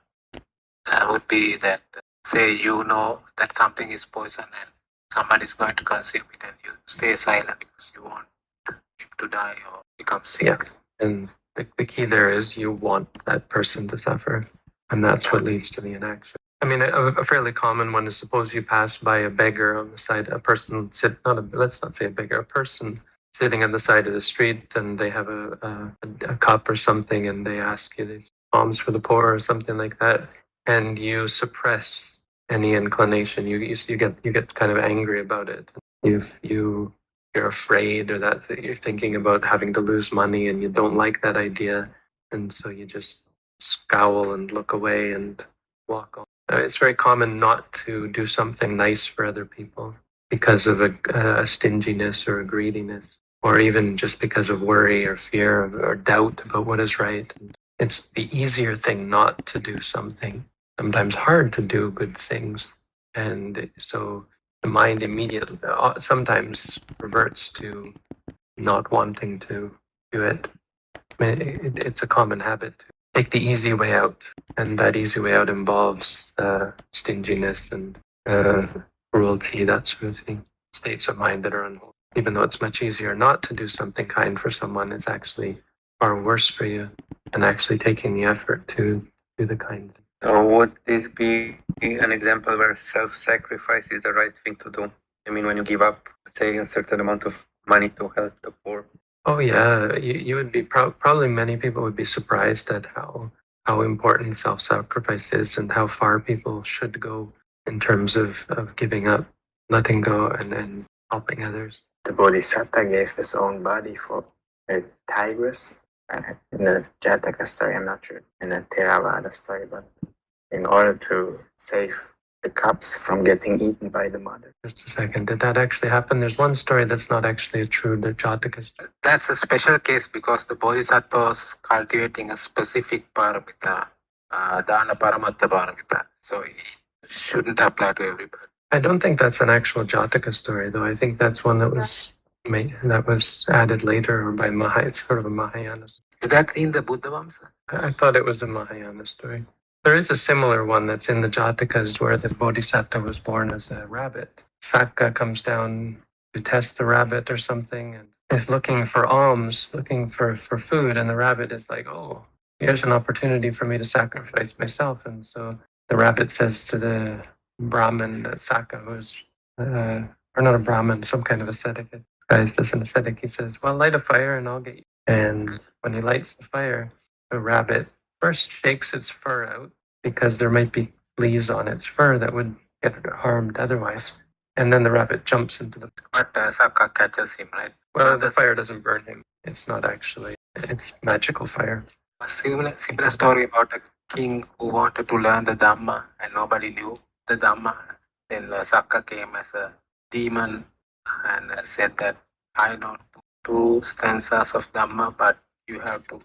uh, would be that say you know that something is poison and someone is going to consume it and you stay silent because you want him to die or become sick. Yeah, and the, the key there is you want that person to suffer, and that's what leads to the inaction. I mean, a, a fairly common one is suppose you pass by a beggar on the side, a person sit not a let's not say a beggar, a person sitting on the side of the street, and they have a a, a cup or something, and they ask you these alms for the poor or something like that, and you suppress any inclination. You you, you get you get kind of angry about it. If you you're afraid or that you're thinking about having to lose money and you don't like that idea and so you just scowl and look away and walk on Uh, it's very common not to do something nice for other people because of a, a stinginess or a greediness or even just because of worry or fear or doubt about what is right it's the easier thing not to do something sometimes hard to do good things and so the mind immediately uh, sometimes reverts to not wanting to do it. I mean, it, it's a common habit to take the easy way out, and that easy way out involves uh, stinginess and uh, cruelty, that sort of thing. States of mind that are unwholesome. Even though it's much easier not to do something kind for someone, it's actually far worse for you than actually taking the effort to do the kind thing. So would this be an example where self-sacrifice is the right thing to do? I mean, when you give up, say, a certain amount of money to help the poor. Oh yeah, you, you would be pro- probably many people would be surprised at how how important self-sacrifice is and how far people should go in terms of, of giving up, letting go, and then helping others. The Bodhisattva gave his own body for a tigress. Uh, in the Jataka story, I'm not sure. In the Theravada story, but in order to save the cubs from getting eaten by the mother. Just a second, did that actually happen? There's one story that's not actually a true the Jataka story. That's a special case because the Bodhisattva was cultivating a specific paramita, uh, Dana Paramattha paramita. So it shouldn't apply to everybody. I don't think that's an actual Jataka story, though. I think that's one that was made, that was added later or by Maha. It's sort of a Mahayana. Is that in the Buddha Vamsa? I I thought it was a Mahayana story. There is a similar one that's in the Jatakas where the Bodhisattva was born as a rabbit. Sakka comes down to test the rabbit or something and is looking for alms, looking for, for food, and the rabbit is like, Oh, here's an opportunity for me to sacrifice myself. And so the rabbit says to the Brahmin, that Sakka, who's, uh, or not a Brahmin, some kind of ascetic, guys, as an ascetic, he says, Well, light a fire and I'll get you. And when he lights the fire, the rabbit first shakes its fur out because there might be leaves on its fur that would get harmed otherwise. And then the rabbit jumps into the. But uh, Sakka catches him, right? Well, the fire doesn't burn him. It's not actually. It's magical fire. A similar, similar story about a king who wanted to learn the Dhamma and nobody knew the Dhamma. Then uh, Sakka came as a demon and said that I know two stanzas of Dhamma, but you have to.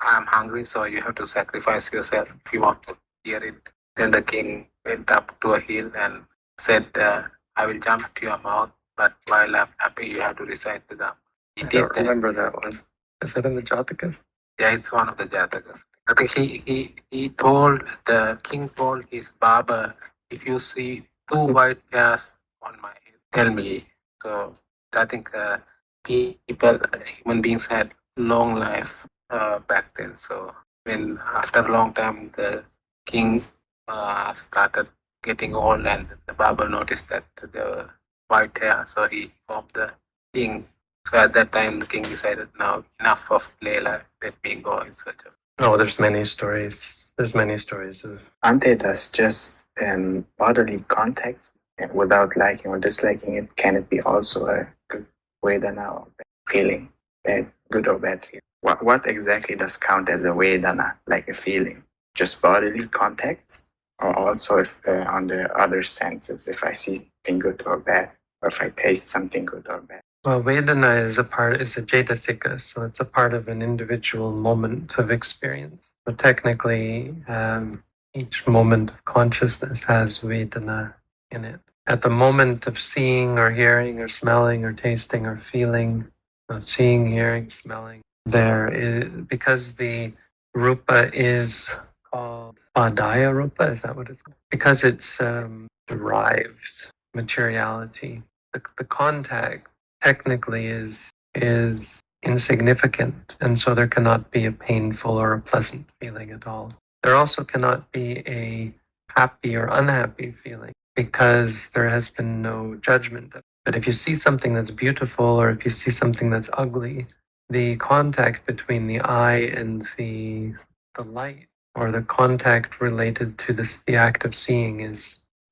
I'm hungry, so you have to sacrifice yourself if you want to hear it. Then the king went up to a hill and said, uh, I will jump to your mouth, but while I'm happy, you have to recite the Dhamma. He I don't that. remember that one. Is that in the Jatakas? Yeah, it's one of the Jatakas. I think he, he, he told, the king told his barber, if you see two white hairs on my head, tell me. So I think uh, people, human beings had long life uh, back then. So when after a long time the king uh, started getting old and the barber noticed that the white hair, so he informed the king. So at that time the king decided now enough of play life, let me go in search of. No, there's many stories. There's many stories of Aren't they thus just um, bodily context and without liking or disliking it? Can it be also a good Vedana or feeling? Bad, good or bad feeling? What, what exactly does count as a Vedana, like a feeling? Just bodily context? Or also if uh, on the other senses, if I see something good or bad, or if I taste something good or bad? Well, Vedana is a part, is a Cetasika, so it's a part of an individual moment of experience. So technically, um, each moment of consciousness has Vedana in it. At the moment of seeing or hearing or smelling or tasting or feeling, uh, seeing, hearing, smelling, there is, because the Rupa is called Adaya Rupa, is that what it's called? Because it's um, derived materiality, the, the contact technically is is insignificant and so there cannot be a painful or a pleasant feeling at all there also cannot be a happy or unhappy feeling because there has been no judgment but if you see something that's beautiful or if you see something that's ugly the contact between the eye and the the light or the contact related to this the act of seeing is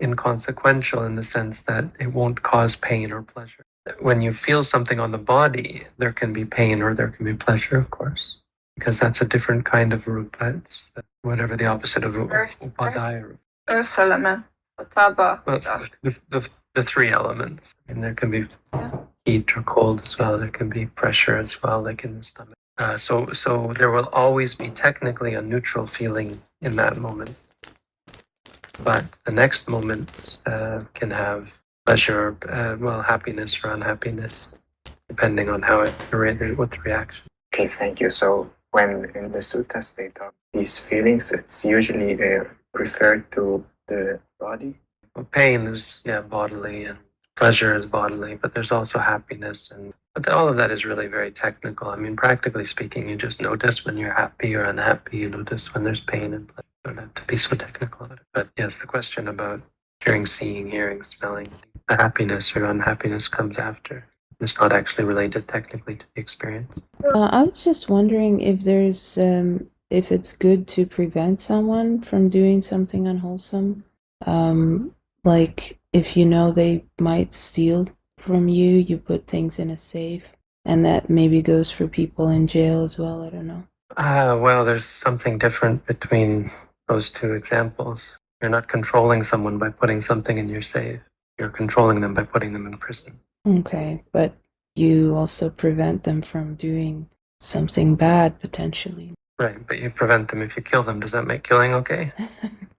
inconsequential in the sense that it won't cause pain or pleasure when you feel something on the body, there can be pain or there can be pleasure, of course, because that's a different kind of rupa. It's whatever the opposite of Earth- upadaya rupa. Earth element, Taba. Well, it's the, the, the three elements. And there can be heat or cold as well. There can be pressure as well, like in the stomach. Uh, so, so there will always be technically a neutral feeling in that moment. But the next moments uh, can have pleasure, uh, well, happiness or unhappiness, depending on how it, what the reaction. Okay, thank you. So when in the suttas they talk these feelings, it's usually uh, referred to the body. Pain is yeah bodily and pleasure is bodily, but there's also happiness and but all of that is really very technical. I mean, practically speaking, you just notice when you're happy or unhappy. You notice when there's pain and pleasure. You don't have to be so technical about it. But yes, the question about hearing, seeing, hearing, smelling, the happiness or unhappiness comes after. It's not actually related technically to the experience. Uh, I was just wondering if there's um, if it's good to prevent someone from doing something unwholesome, um, like if you know they might steal from you, you put things in a safe, and that maybe goes for people in jail as well. I don't know. Ah, well, there's something different between those two examples. You're not controlling someone by putting something in your safe. You're controlling them by putting them in prison. Okay, but you also prevent them from doing something bad potentially. Right, but you prevent them if you kill them. Does that make killing okay?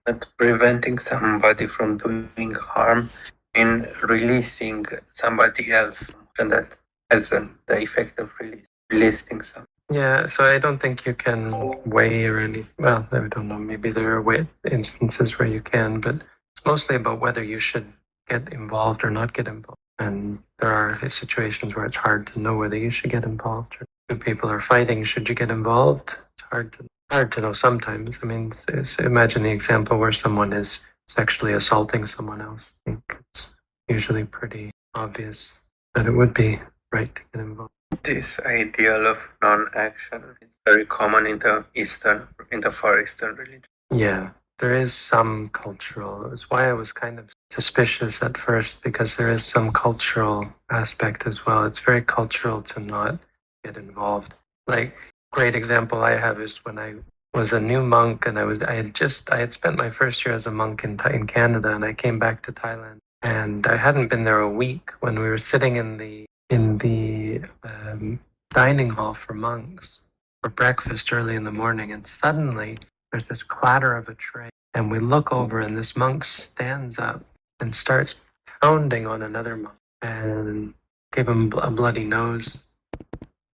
But preventing somebody from doing harm in releasing somebody else, and that has an, the effect of release, releasing some. Yeah, so I don't think you can weigh or any. Well, I don't know. Maybe there are way, instances where you can, but it's mostly about whether you should get involved or not get involved. And there are situations where it's hard to know whether you should get involved. Or if people are fighting, should you get involved? Hard to hard to know sometimes. I mean, imagine the example where someone is sexually assaulting someone else. I think it's usually pretty obvious that it would be right to get involved. This ideal of non-action is very common in the Eastern, in the Far Eastern religion. Yeah, there is some cultural. It's why I was kind of suspicious at first because there is some cultural aspect as well. It's very cultural to not get involved. Like great example I have is when I was a new monk and I was I had just I had spent my first year as a monk in in Canada and I came back to Thailand. And I hadn't been there a week when we were sitting in the in the um, dining hall for monks for breakfast early in the morning. And suddenly there's this clatter of a tray and we look over and this monk stands up and starts pounding on another monk and gave him a bloody nose.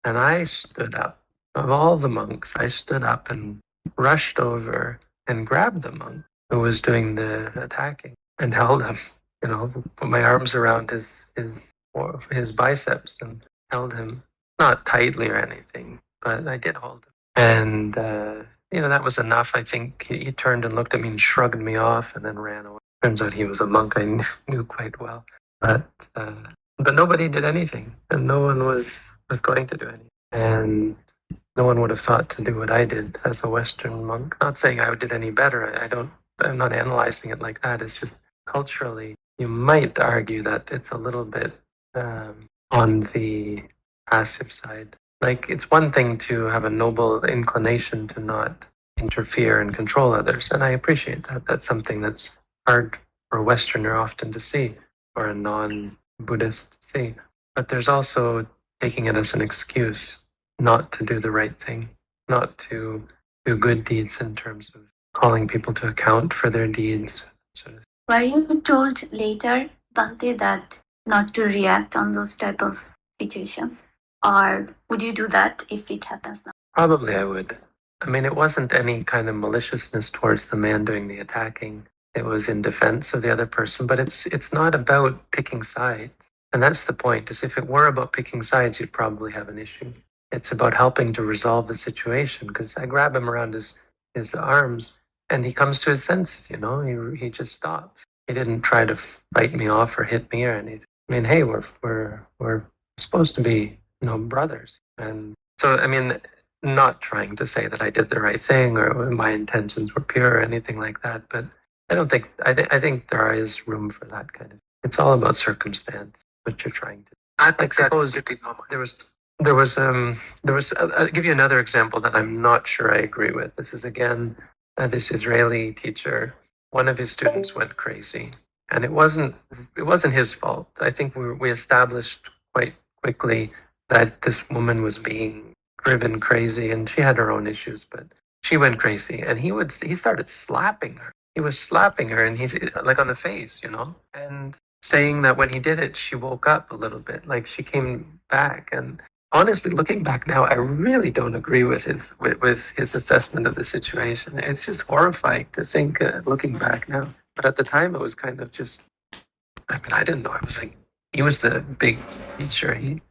And i stood up of all the monks i stood up and rushed over and grabbed the monk who was doing the attacking and held him you know put my arms around his his his biceps and held him, not tightly or anything, but I did hold him. And, uh, you know, that was enough. I think he, he turned and looked at me and shrugged me off and then ran away. Turns out he was a monk I knew, quite well. But, uh, but nobody did anything and no one was, was going to do anything. And no one would have thought to do what I did as a Western monk. Not saying I did any better. I, don't, I'm not analyzing it like that. It's just culturally, you might argue that it's a little bit um, on the passive side. Like it's one thing to have a noble inclination to not interfere and control others, and I appreciate that. That's something that's hard for a Westerner often to see, or a non-Buddhist to see. But there's also taking it as an excuse not to do the right thing, not to do good deeds in terms of calling people to account for their deeds. Sort of. Were you told later, Bhante, that not to react on those type of situations? Or would you do that if it happens now? Probably I would. I mean, it wasn't any kind of maliciousness towards the man doing the attacking. It was in defense of the other person, but it's it's not about picking sides. And that's the point, is if it were about picking sides, you'd probably have an issue. It's about helping to resolve the situation because I grab him around his, his arms and he comes to his senses, you know, he, he just stops. He didn't try to fight me off or hit me or anything. I mean, hey, we're, we're, we're supposed to be, you know, brothers. And so, I mean, not trying to say that I did the right thing or my intentions were pure or anything like that, but I don't think, I, th- I think there is room for that kind of, it's all about circumstance, what you're trying to I think I that's suppose there was there was um there was I'll, I'll give you another example that I'm not sure I agree with. This is again uh, this Israeli teacher. One of his students went crazy, and it wasn't it wasn't his fault. I think we we established quite quickly that this woman was being driven crazy, and she had her own issues, but she went crazy, and he would he started slapping her. He was slapping her, and he like on the face, you know, and saying that when he did it, she woke up a little bit, like she came back. And honestly, looking back now, I really don't agree with his with, with his assessment of the situation. It's just horrifying to think, uh, looking back now. But at the time, it was kind of just. I mean, I didn't know. I was like, he was the big teacher. He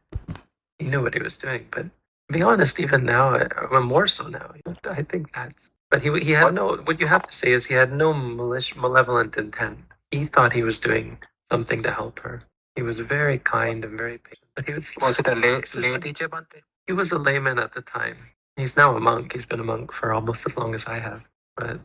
he knew what he was doing. But to be honest, even now, I- well, more so now, I think that's. But he he had no. What you have to say is he had no malic- malevolent intent. He thought he was doing something to help her. He was very kind and very patient. But he was Was it a lay, It's just lay like- teacher, he was a layman at the time. He's now a monk. He's been a monk for almost as long as I have. But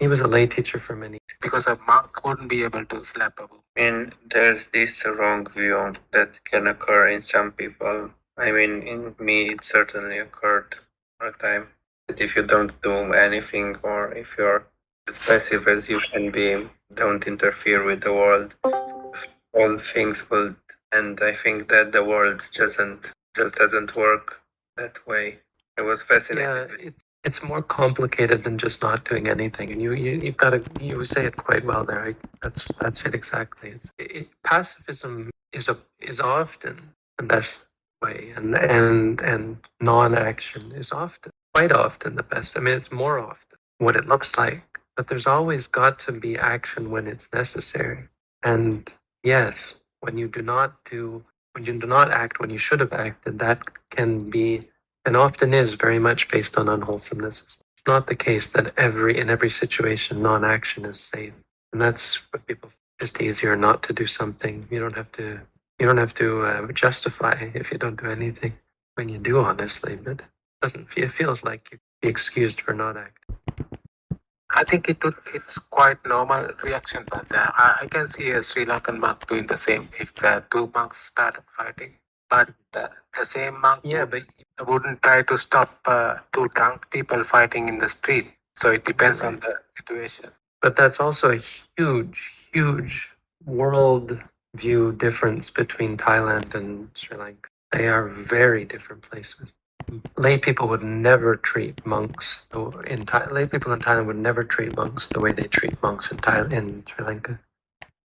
he was a lay teacher for many. Because a monk wouldn't be able to slap a woman. I mean, there's this wrong view that can occur in some people. I mean, in me, it certainly occurred all the time. That if you don't do anything, or if you're as passive as you can be, don't interfere with the world, all things will. And I think that the world doesn't just doesn't work that way. I was fascinated. Yeah, it, it's more complicated than just not doing anything. And you, you you've got to you say it quite well there. I, that's that's it exactly. It's, it, pacifism is a is often the best way, and and and non-action is often quite often the best. I mean, it's more often what it looks like, but there's always got to be action when it's necessary. And yes, when you do not do when you do not act when you should have acted, that can be and often is very much based on unwholesomeness. It's not the case that every in every situation non-action is safe, and that's what people. Just easier not to do something. You don't have to. You don't have to uh, justify if you don't do anything. When you do, honestly, but it doesn't. It feels like you be excused for not acting. I think it would, it's quite normal reaction, but uh, I, I can see a Sri Lankan monk doing the same if uh, two monks started fighting. But uh, the same monk Yeah, but wouldn't try to stop uh, two drunk people fighting in the street. So it depends on the situation. but that's also a huge, huge world view difference between Thailand and Sri Lanka. They are very different places. Lay people would never treat monks in Thai. Lay people in Thailand would never treat monks the way they treat monks in Thailand in Sri Lanka.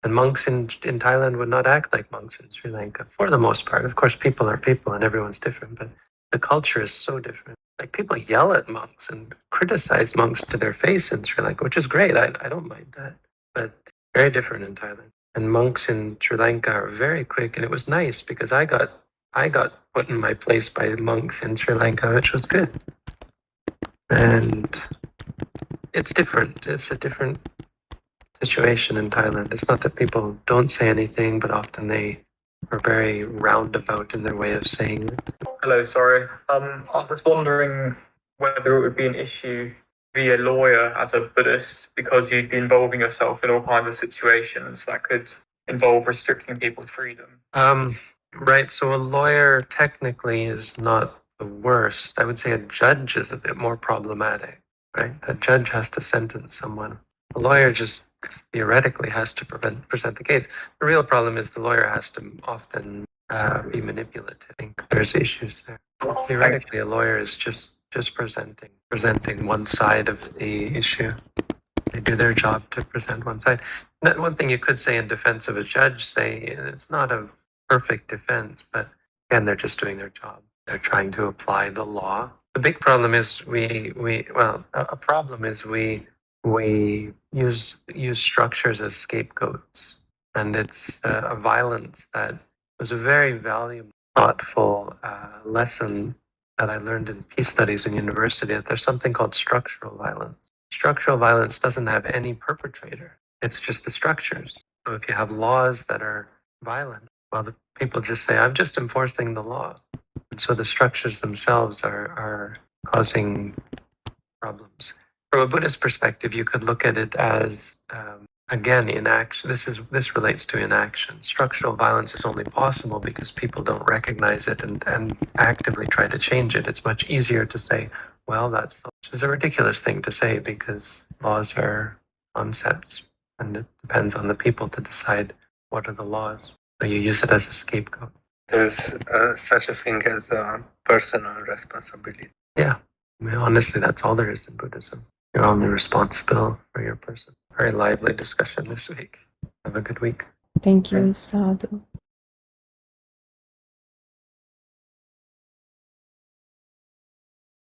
And monks in in Thailand would not act like monks in Sri Lanka for the most part. Of course, people are people and everyone's different, but the culture is so different. Like people yell at monks and criticize monks to their face in Sri Lanka, which is great. I, I don't mind that. But very different in Thailand. And monks in Sri Lanka are very quick. And it was nice because I got I got put in my place by monks in Sri Lanka, which was good. And it's different. It's a different situation in Thailand. It's not that people don't say anything, but often they are very roundabout in their way of saying it. Hello, sorry. Um, I was wondering whether it would be an issue to be a lawyer as a Buddhist because you'd be involving yourself in all kinds of situations that could involve restricting people's freedom. Um, right. So a lawyer technically is not the worst. I would say a judge is a bit more problematic, right? A judge has to sentence someone. A lawyer just theoretically has to prevent, present the case. The real problem is the lawyer has to often uh, be manipulative. I think there's issues there. Theoretically, a lawyer is just just presenting presenting one side of the issue. They do their job to present one side. That one thing you could say in defense of a judge, say it's not a perfect defense, but again, they're just doing their job. They're trying to apply the law. The big problem is we we well a problem is we we use use structures as scapegoats, and it's a violence that was a very valuable, thoughtful uh, lesson that I learned in peace studies in university. That there's something called structural violence. Structural violence doesn't have any perpetrator. It's just the structures. So if you have laws that are violent, well, the people just say, "I'm just enforcing the law," and so the structures themselves are are causing problems from a Buddhist perspective, you could look at it as um, again inaction. This is this relates to inaction. Structural violence is only possible because people don't recognize it and, and actively try to change it. It's much easier to say, "Well, that's which is a ridiculous thing to say because laws are concepts, and it depends on the people to decide what are the laws. So you use it as a scapegoat. There's uh, such a thing as uh, personal responsibility. Yeah, I mean, honestly, that's all there is in Buddhism. You're only responsible for your person. Very lively discussion this week. Have a good week. Thank you, Sadhu.